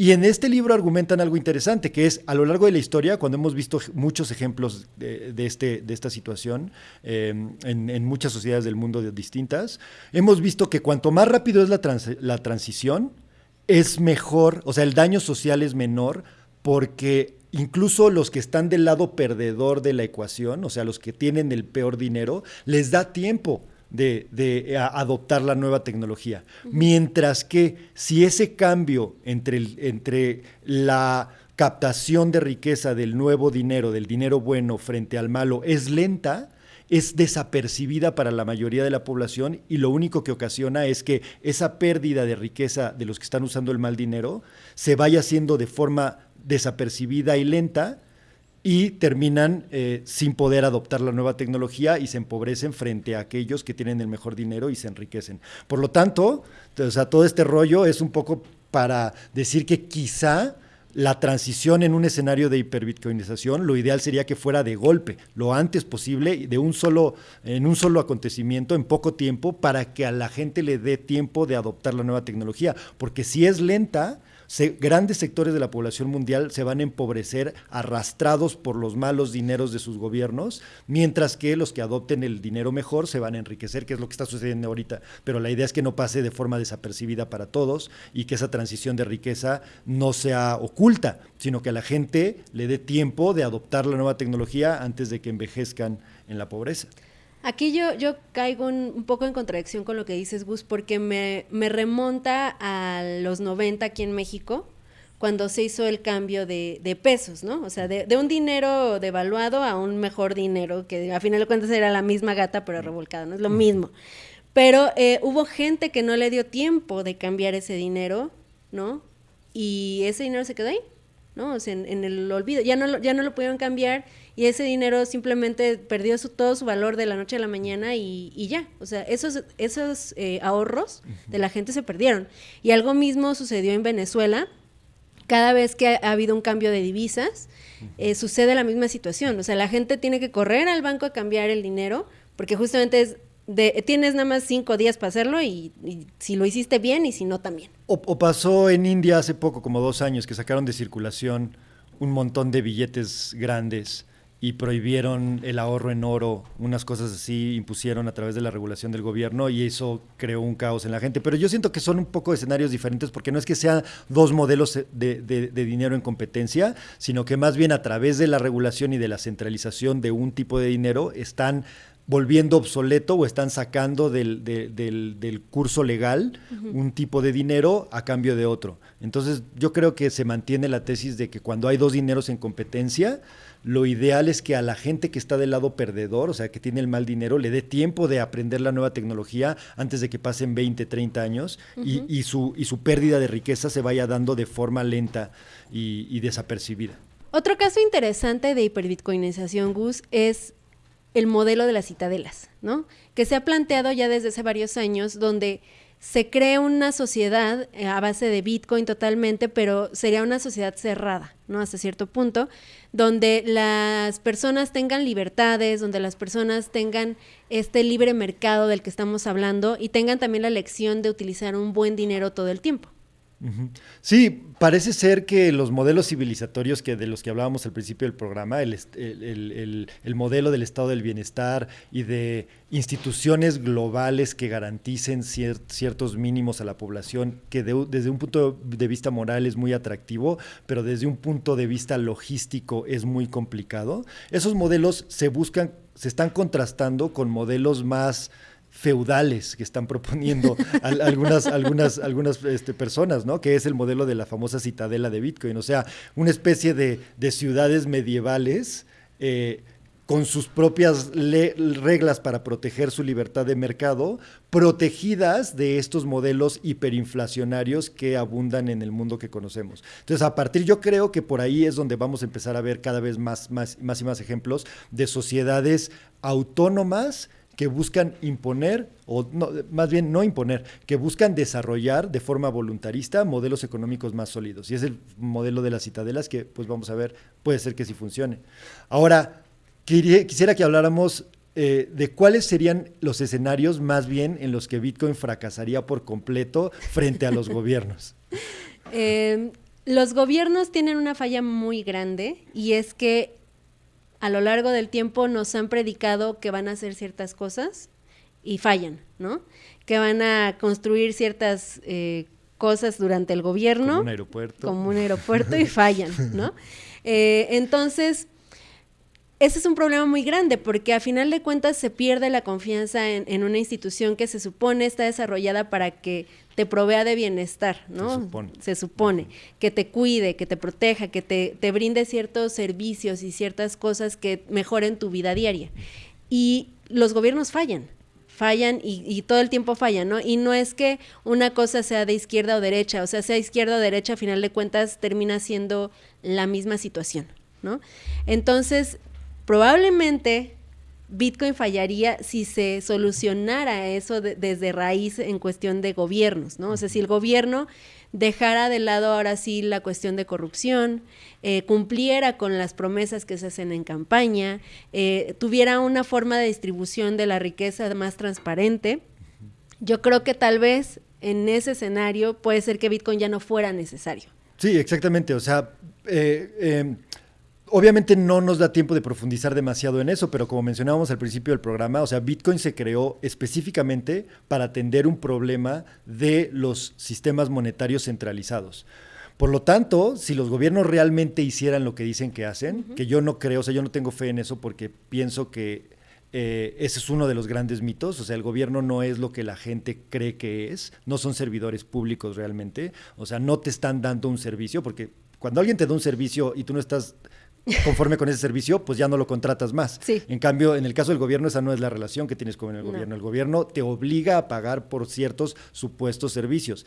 Y en este libro argumentan algo interesante, que es a lo largo de la historia, cuando hemos visto muchos ejemplos de, este, de esta situación em, en, muchas sociedades del mundo distintas, hemos visto que cuanto más rápido es la, la transición, es mejor, o sea, el daño social es menor porque incluso los que están del lado perdedor de la ecuación, o sea, los que tienen el peor dinero, les da tiempo de, eh, adoptar la nueva tecnología. Mientras que si ese cambio entre, entre la captación de riqueza del nuevo dinero, del dinero bueno frente al malo, es lenta, es desapercibida para la mayoría de la población y lo único que ocasiona es que esa pérdida de riqueza de los que están usando el mal dinero se vaya haciendo de forma desapercibida y lenta y terminan eh, sin poder adoptar la nueva tecnología y se empobrecen frente a aquellos que tienen el mejor dinero y se enriquecen. Por lo tanto, o sea, todo este rollo es un poco para decir que quizá la transición en un escenario de hiperbitcoinización, lo ideal sería que fuera de golpe, lo antes posible, de un solo, en un solo acontecimiento, en poco tiempo, para que a la gente le dé tiempo de adoptar la nueva tecnología. Porque si es lenta, grandes sectores de la población mundial se van a empobrecer arrastrados por los malos dineros de sus gobiernos, mientras que los que adopten el dinero mejor se van a enriquecer, que es lo que está sucediendo ahorita. Pero la idea es que no pase de forma desapercibida para todos y que esa transición de riqueza no sea oculta, sino que a la gente le dé tiempo de adoptar la nueva tecnología antes de que envejezcan en la pobreza. Aquí yo, yo caigo un, poco en contradicción con lo que dices, Gus, porque me, remonta a los 90 aquí en México, cuando se hizo el cambio de, pesos, ¿no? O sea, de, un dinero devaluado a un mejor dinero, que a final de cuentas era la misma gata, pero revolcada, ¿no? Es lo mismo. Pero eh, hubo gente que no le dio tiempo de cambiar ese dinero, ¿no? Y ese dinero se quedó ahí, ¿no? O sea, en, el olvido. Ya no, ya no lo pudieron cambiar y ese dinero simplemente perdió su, todo su valor de la noche a la mañana y, ya. O sea, esos, esos eh, ahorros de la gente se perdieron. Y algo mismo sucedió en Venezuela. Cada vez que ha, habido un cambio de divisas, eh, sucede la misma situación. O sea, la gente tiene que correr al banco a cambiar el dinero porque justamente es de, tienes nada más cinco días para hacerlo y, si lo hiciste bien y si no también. O, pasó en India hace poco, como dos años, que sacaron de circulación un montón de billetes grandes y prohibieron el ahorro en oro, unas cosas así impusieron a través de la regulación del gobierno y eso creó un caos en la gente. Pero yo siento que son un poco escenarios diferentes porque no es que sean dos modelos de, de, dinero en competencia, sino que más bien a través de la regulación y de la centralización de un tipo de dinero están volviendo obsoleto o están sacando del, del, curso legal un tipo de dinero a cambio de otro. Entonces yo creo que se mantiene la tesis de que cuando hay dos dineros en competencia, lo ideal es que a la gente que está del lado perdedor, o sea, que tiene el mal dinero, le dé tiempo de aprender la nueva tecnología antes de que pasen 20, 30 años y, su, y su pérdida de riqueza se vaya dando de forma lenta y, y desapercibida. Otro caso interesante de hiperbitcoinización, Gus, es el modelo de las citadelas, ¿no? Que se ha planteado ya desde hace varios años, donde se cree una sociedad eh, a base de Bitcoin totalmente, pero sería una sociedad cerrada, ¿no? Hasta cierto punto, donde las personas tengan libertades, donde las personas tengan este libre mercado del que estamos hablando y tengan también la lección de utilizar un buen dinero todo el tiempo. Sí, parece ser que los modelos civilizatorios que de los que hablábamos al principio del programa, el, modelo del estado del bienestar y de instituciones globales que garanticen ciertos mínimos a la población, que desde un punto de vista moral es muy atractivo, pero desde un punto de vista logístico es muy complicado. Esos modelos se buscan, se están contrastando con modelos más feudales que están proponiendo algunas, algunas, algunas este, personas, ¿no? Que es el modelo de la famosa citadela de Bitcoin, o sea, una especie de, ciudades medievales eh, con sus propias reglas para proteger su libertad de mercado, protegidas de estos modelos hiperinflacionarios que abundan en el mundo que conocemos. Entonces, a partir, yo creo que por ahí es donde vamos a empezar a ver cada vez más, más, más y más ejemplos de sociedades autónomas que buscan imponer, o más bien no imponer, que buscan desarrollar de forma voluntarista modelos económicos más sólidos. Y es el modelo de las citadelas que, pues vamos a ver, puede ser que sí funcione. Ahora, quisiera que habláramos eh, de cuáles serían los escenarios más bien en los que Bitcoin fracasaría por completo frente a los gobiernos. Em, los gobiernos tienen una falla muy grande y es que a lo largo del tiempo nos han predicado que van a hacer ciertas cosas y fallan, ¿no? Que van a construir ciertas eh, cosas durante el gobierno. Como un aeropuerto. Como un aeropuerto y fallan, ¿no? Eh, entonces, ese es un problema muy grande porque a final de cuentas se pierde la confianza en, una institución que se supone está desarrollada para que te provea de bienestar, ¿no? Se supone. Se supone que te cuide, que te proteja, que te, te brinde ciertos servicios y ciertas cosas que mejoren tu vida diaria. Y los gobiernos fallan fallan y, y, todo el tiempo fallan, ¿no? Y no es que una cosa sea de izquierda o derecha, o sea, sea izquierda o derecha, a final de cuentas termina siendo la misma situación, ¿no? Entonces, probablemente Bitcoin fallaría si se solucionara eso desde raíz en cuestión de gobiernos, ¿no? O sea, si el gobierno dejara de lado ahora sí la cuestión de corrupción, eh, cumpliera con las promesas que se hacen en campaña, eh, tuviera una forma de distribución de la riqueza más transparente, yo creo que tal vez en ese escenario puede ser que Bitcoin ya no fuera necesario. Sí, exactamente. O sea, eh, em, Obviamente no nos da tiempo de profundizar demasiado en eso, pero como mencionábamos al principio del programa, o sea, Bitcoin se creó específicamente para atender un problema de los sistemas monetarios centralizados. Por lo tanto, si los gobiernos realmente hicieran lo que dicen que hacen, que yo no creo, o sea, yo no tengo fe en eso porque pienso que eh, ese es uno de los grandes mitos, o sea, el gobierno no es lo que la gente cree que es, no son servidores públicos realmente, o sea, no te están dando un servicio, porque cuando alguien te da un servicio y tú no estás conforme con ese servicio, pues ya no lo contratas más. En cambio, en el caso del gobierno, esa no es la relación que tienes con el gobierno. El gobierno te obliga a pagar por ciertos supuestos servicios.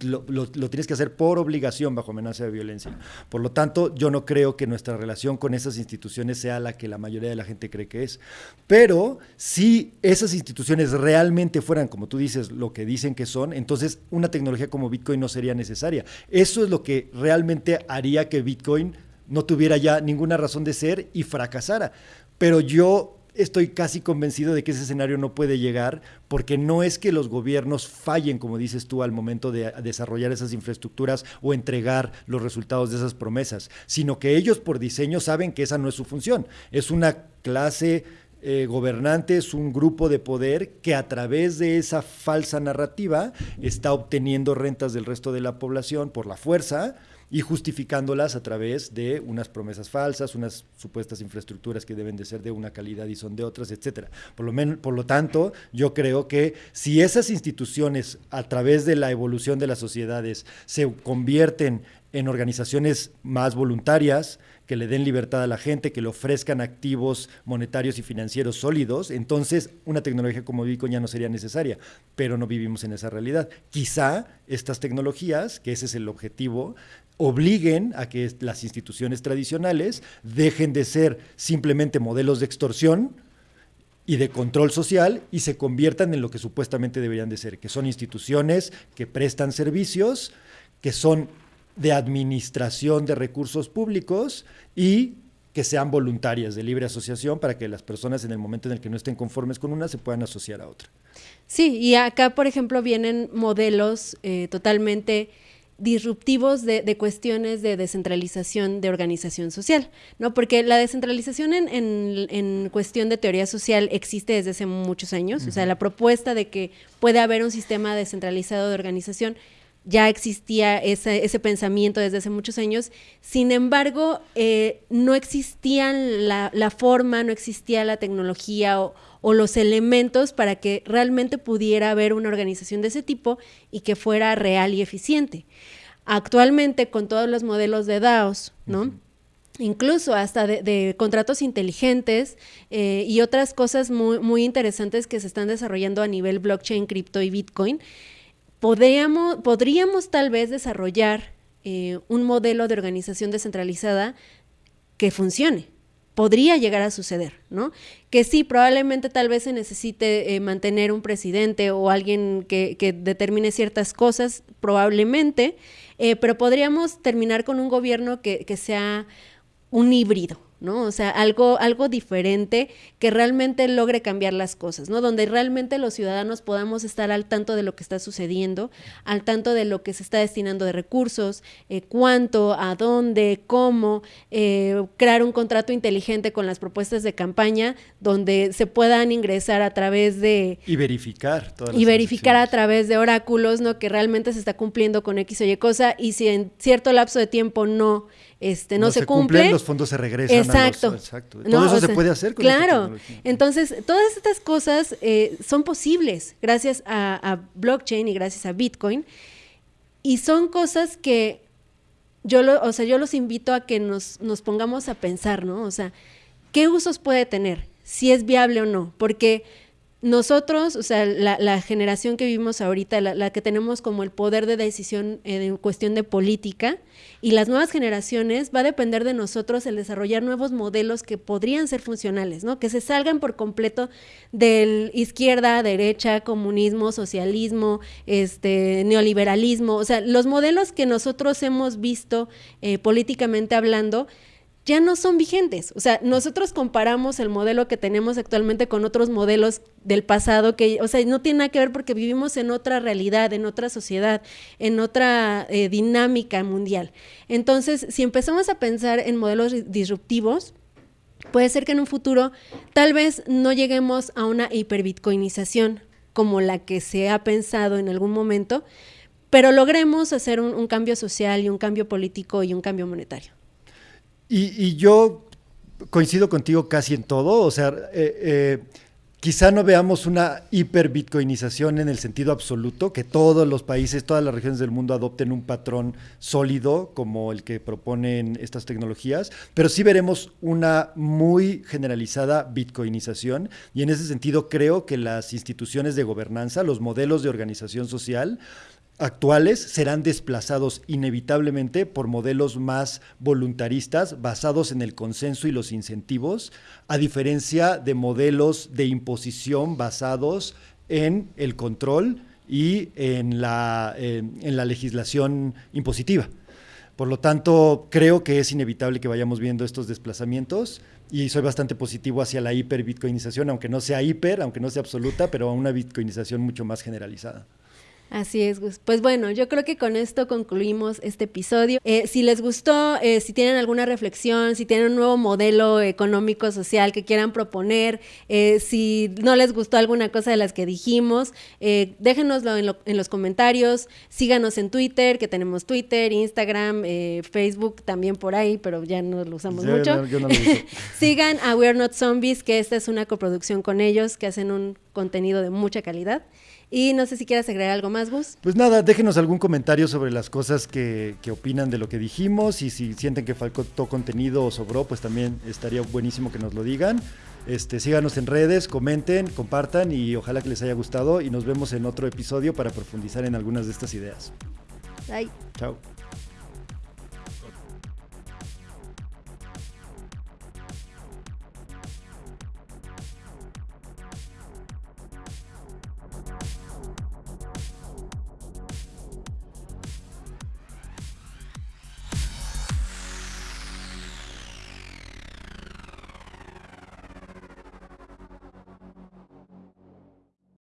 Lo, tienes que hacer por obligación bajo amenaza de violencia. Por lo tanto, yo no creo que nuestra relación con esas instituciones sea la que la mayoría de la gente cree que es. Pero si esas instituciones realmente fueran, como tú dices, lo que dicen que son, entonces una tecnología como Bitcoin no sería necesaria. Eso es lo que realmente haría que Bitcoin no tuviera ya ninguna razón de ser y fracasara. Pero yo estoy casi convencido de que ese escenario no puede llegar porque no es que los gobiernos fallen, como dices tú, al momento de desarrollar esas infraestructuras o entregar los resultados de esas promesas, sino que ellos por diseño saben que esa no es su función. Es una clase eh, gobernante, es un grupo de poder que a través de esa falsa narrativa está obteniendo rentas del resto de la población por la fuerza y justificándolas a través de unas promesas falsas, unas supuestas infraestructuras que deben de ser de una calidad y son de otras, etcétera. Por lo, por lo tanto, yo creo que si esas instituciones, a través de la evolución de las sociedades, se convierten en organizaciones más voluntarias, que le den libertad a la gente, que le ofrezcan activos monetarios y financieros sólidos, entonces una tecnología como Bitcoin ya no sería necesaria, pero no vivimos en esa realidad. Quizá estas tecnologías, que ese es el objetivo, obliguen a que las instituciones tradicionales dejen de ser simplemente modelos de extorsión y de control social y se conviertan en lo que supuestamente deberían de ser, que son instituciones que prestan servicios, que son de administración de recursos públicos y que sean voluntarias de libre asociación para que las personas en el momento en el que no estén conformes con una se puedan asociar a otra. Sí, y acá, por ejemplo, vienen modelos eh, totalmente disruptivos de, cuestiones de descentralización de organización social, ¿no? Porque la descentralización en, en, cuestión de teoría social existe desde hace muchos años, o sea, la propuesta de que puede haber un sistema descentralizado de organización ya existía ese, ese, pensamiento desde hace muchos años. Sin embargo, eh, no existía la, la, forma, no existía la tecnología o, o, los elementos para que realmente pudiera haber una organización de ese tipo y que fuera real y eficiente. Actualmente, con todos los modelos de DAOs, ¿no? incluso hasta de, contratos inteligentes eh, y otras cosas muy, muy interesantes que se están desarrollando a nivel blockchain, cripto y Bitcoin, podríamos, podríamos tal vez desarrollar eh, un modelo de organización descentralizada que funcione. Podría llegar a suceder, ¿no? Que sí, probablemente tal vez se necesite eh, mantener un presidente o alguien que, determine ciertas cosas, probablemente, eh, pero podríamos terminar con un gobierno que sea un híbrido, ¿no? O sea, algo, algo diferente que realmente logre cambiar las cosas, ¿no? Donde realmente los ciudadanos podamos estar al tanto de lo que está sucediendo, al tanto de lo que se está destinando de recursos, eh, cuánto, a dónde, cómo, eh, crear un contrato inteligente con las propuestas de campaña donde se puedan ingresar a través de... Y verificar. y verificar a través de oráculos, ¿no? Que realmente se está cumpliendo con X o Y cosa y si en cierto lapso de tiempo no este, no, se, cumple. los fondos se regresan. Exacto. exacto. Todo eso se puede hacer con Claro. Entonces, todas estas cosas eh, son posibles gracias a, blockchain y gracias a Bitcoin. Y son cosas que yo, lo, o sea, yo los invito a que nos, nos pongamos a pensar, ¿no? O sea, ¿qué usos puede tener? Si es viable o no. Porque nosotros, o sea, la, generación que vivimos ahorita, la, que tenemos como el poder de decisión en cuestión de política, y las nuevas generaciones, va a depender de nosotros el desarrollar nuevos modelos que podrían ser funcionales, ¿no? Que se salgan por completo del izquierda, derecha, comunismo, socialismo, este, neoliberalismo, o sea, los modelos que nosotros hemos visto eh, políticamente hablando, ya no son vigentes. O sea, nosotros comparamos el modelo que tenemos actualmente con otros modelos del pasado que, o sea, no tiene nada que ver porque vivimos en otra realidad, en otra sociedad, en otra eh, dinámica mundial. Entonces, si empezamos a pensar en modelos disruptivos, puede ser que en un futuro tal vez no lleguemos a una hiperbitcoinización como la que se ha pensado en algún momento, pero logremos hacer un cambio social y un cambio político y un cambio monetario. Y, yo coincido contigo casi en todo, o sea, eh, eh, quizá no veamos una hiperbitcoinización en el sentido absoluto, que todos los países, todas las regiones del mundo adopten un patrón sólido como el que proponen estas tecnologías, pero sí veremos una muy generalizada bitcoinización. Y en ese sentido creo que las instituciones de gobernanza, los modelos de organización social, actuales serán desplazados inevitablemente por modelos más voluntaristas basados en el consenso y los incentivos, a diferencia de modelos de imposición basados en el control y en la, en la legislación impositiva. Por lo tanto, creo que es inevitable que vayamos viendo estos desplazamientos, y soy bastante positivo hacia la hiper-bitcoinización, aunque no sea hiper, aunque no sea absoluta, pero a una bitcoinización mucho más generalizada. Así es, Gus. Pues bueno, yo creo que con esto concluimos este episodio. Eh, si les gustó, eh, si tienen alguna reflexión, si tienen un nuevo modelo económico, social que quieran proponer, eh, si no les gustó alguna cosa de las que dijimos, déjenoslo en, los comentarios, síganos en Twitter, que tenemos Twitter, Instagram, Facebook también por ahí, pero ya no lo usamos mucho. Sigan a We're Not Zombies, que esta es una coproducción con ellos, que hacen un contenido de mucha calidad. Y no sé si quieras agregar algo más, Gus. Pues nada, déjenos algún comentario sobre las cosas que, que, opinan de lo que dijimos y si sienten que faltó contenido o sobró, pues también estaría buenísimo que nos lo digan. Este, síganos en redes, comenten, compartan y ojalá que les haya gustado y nos vemos en otro episodio para profundizar en algunas de estas ideas. Bye. Chao.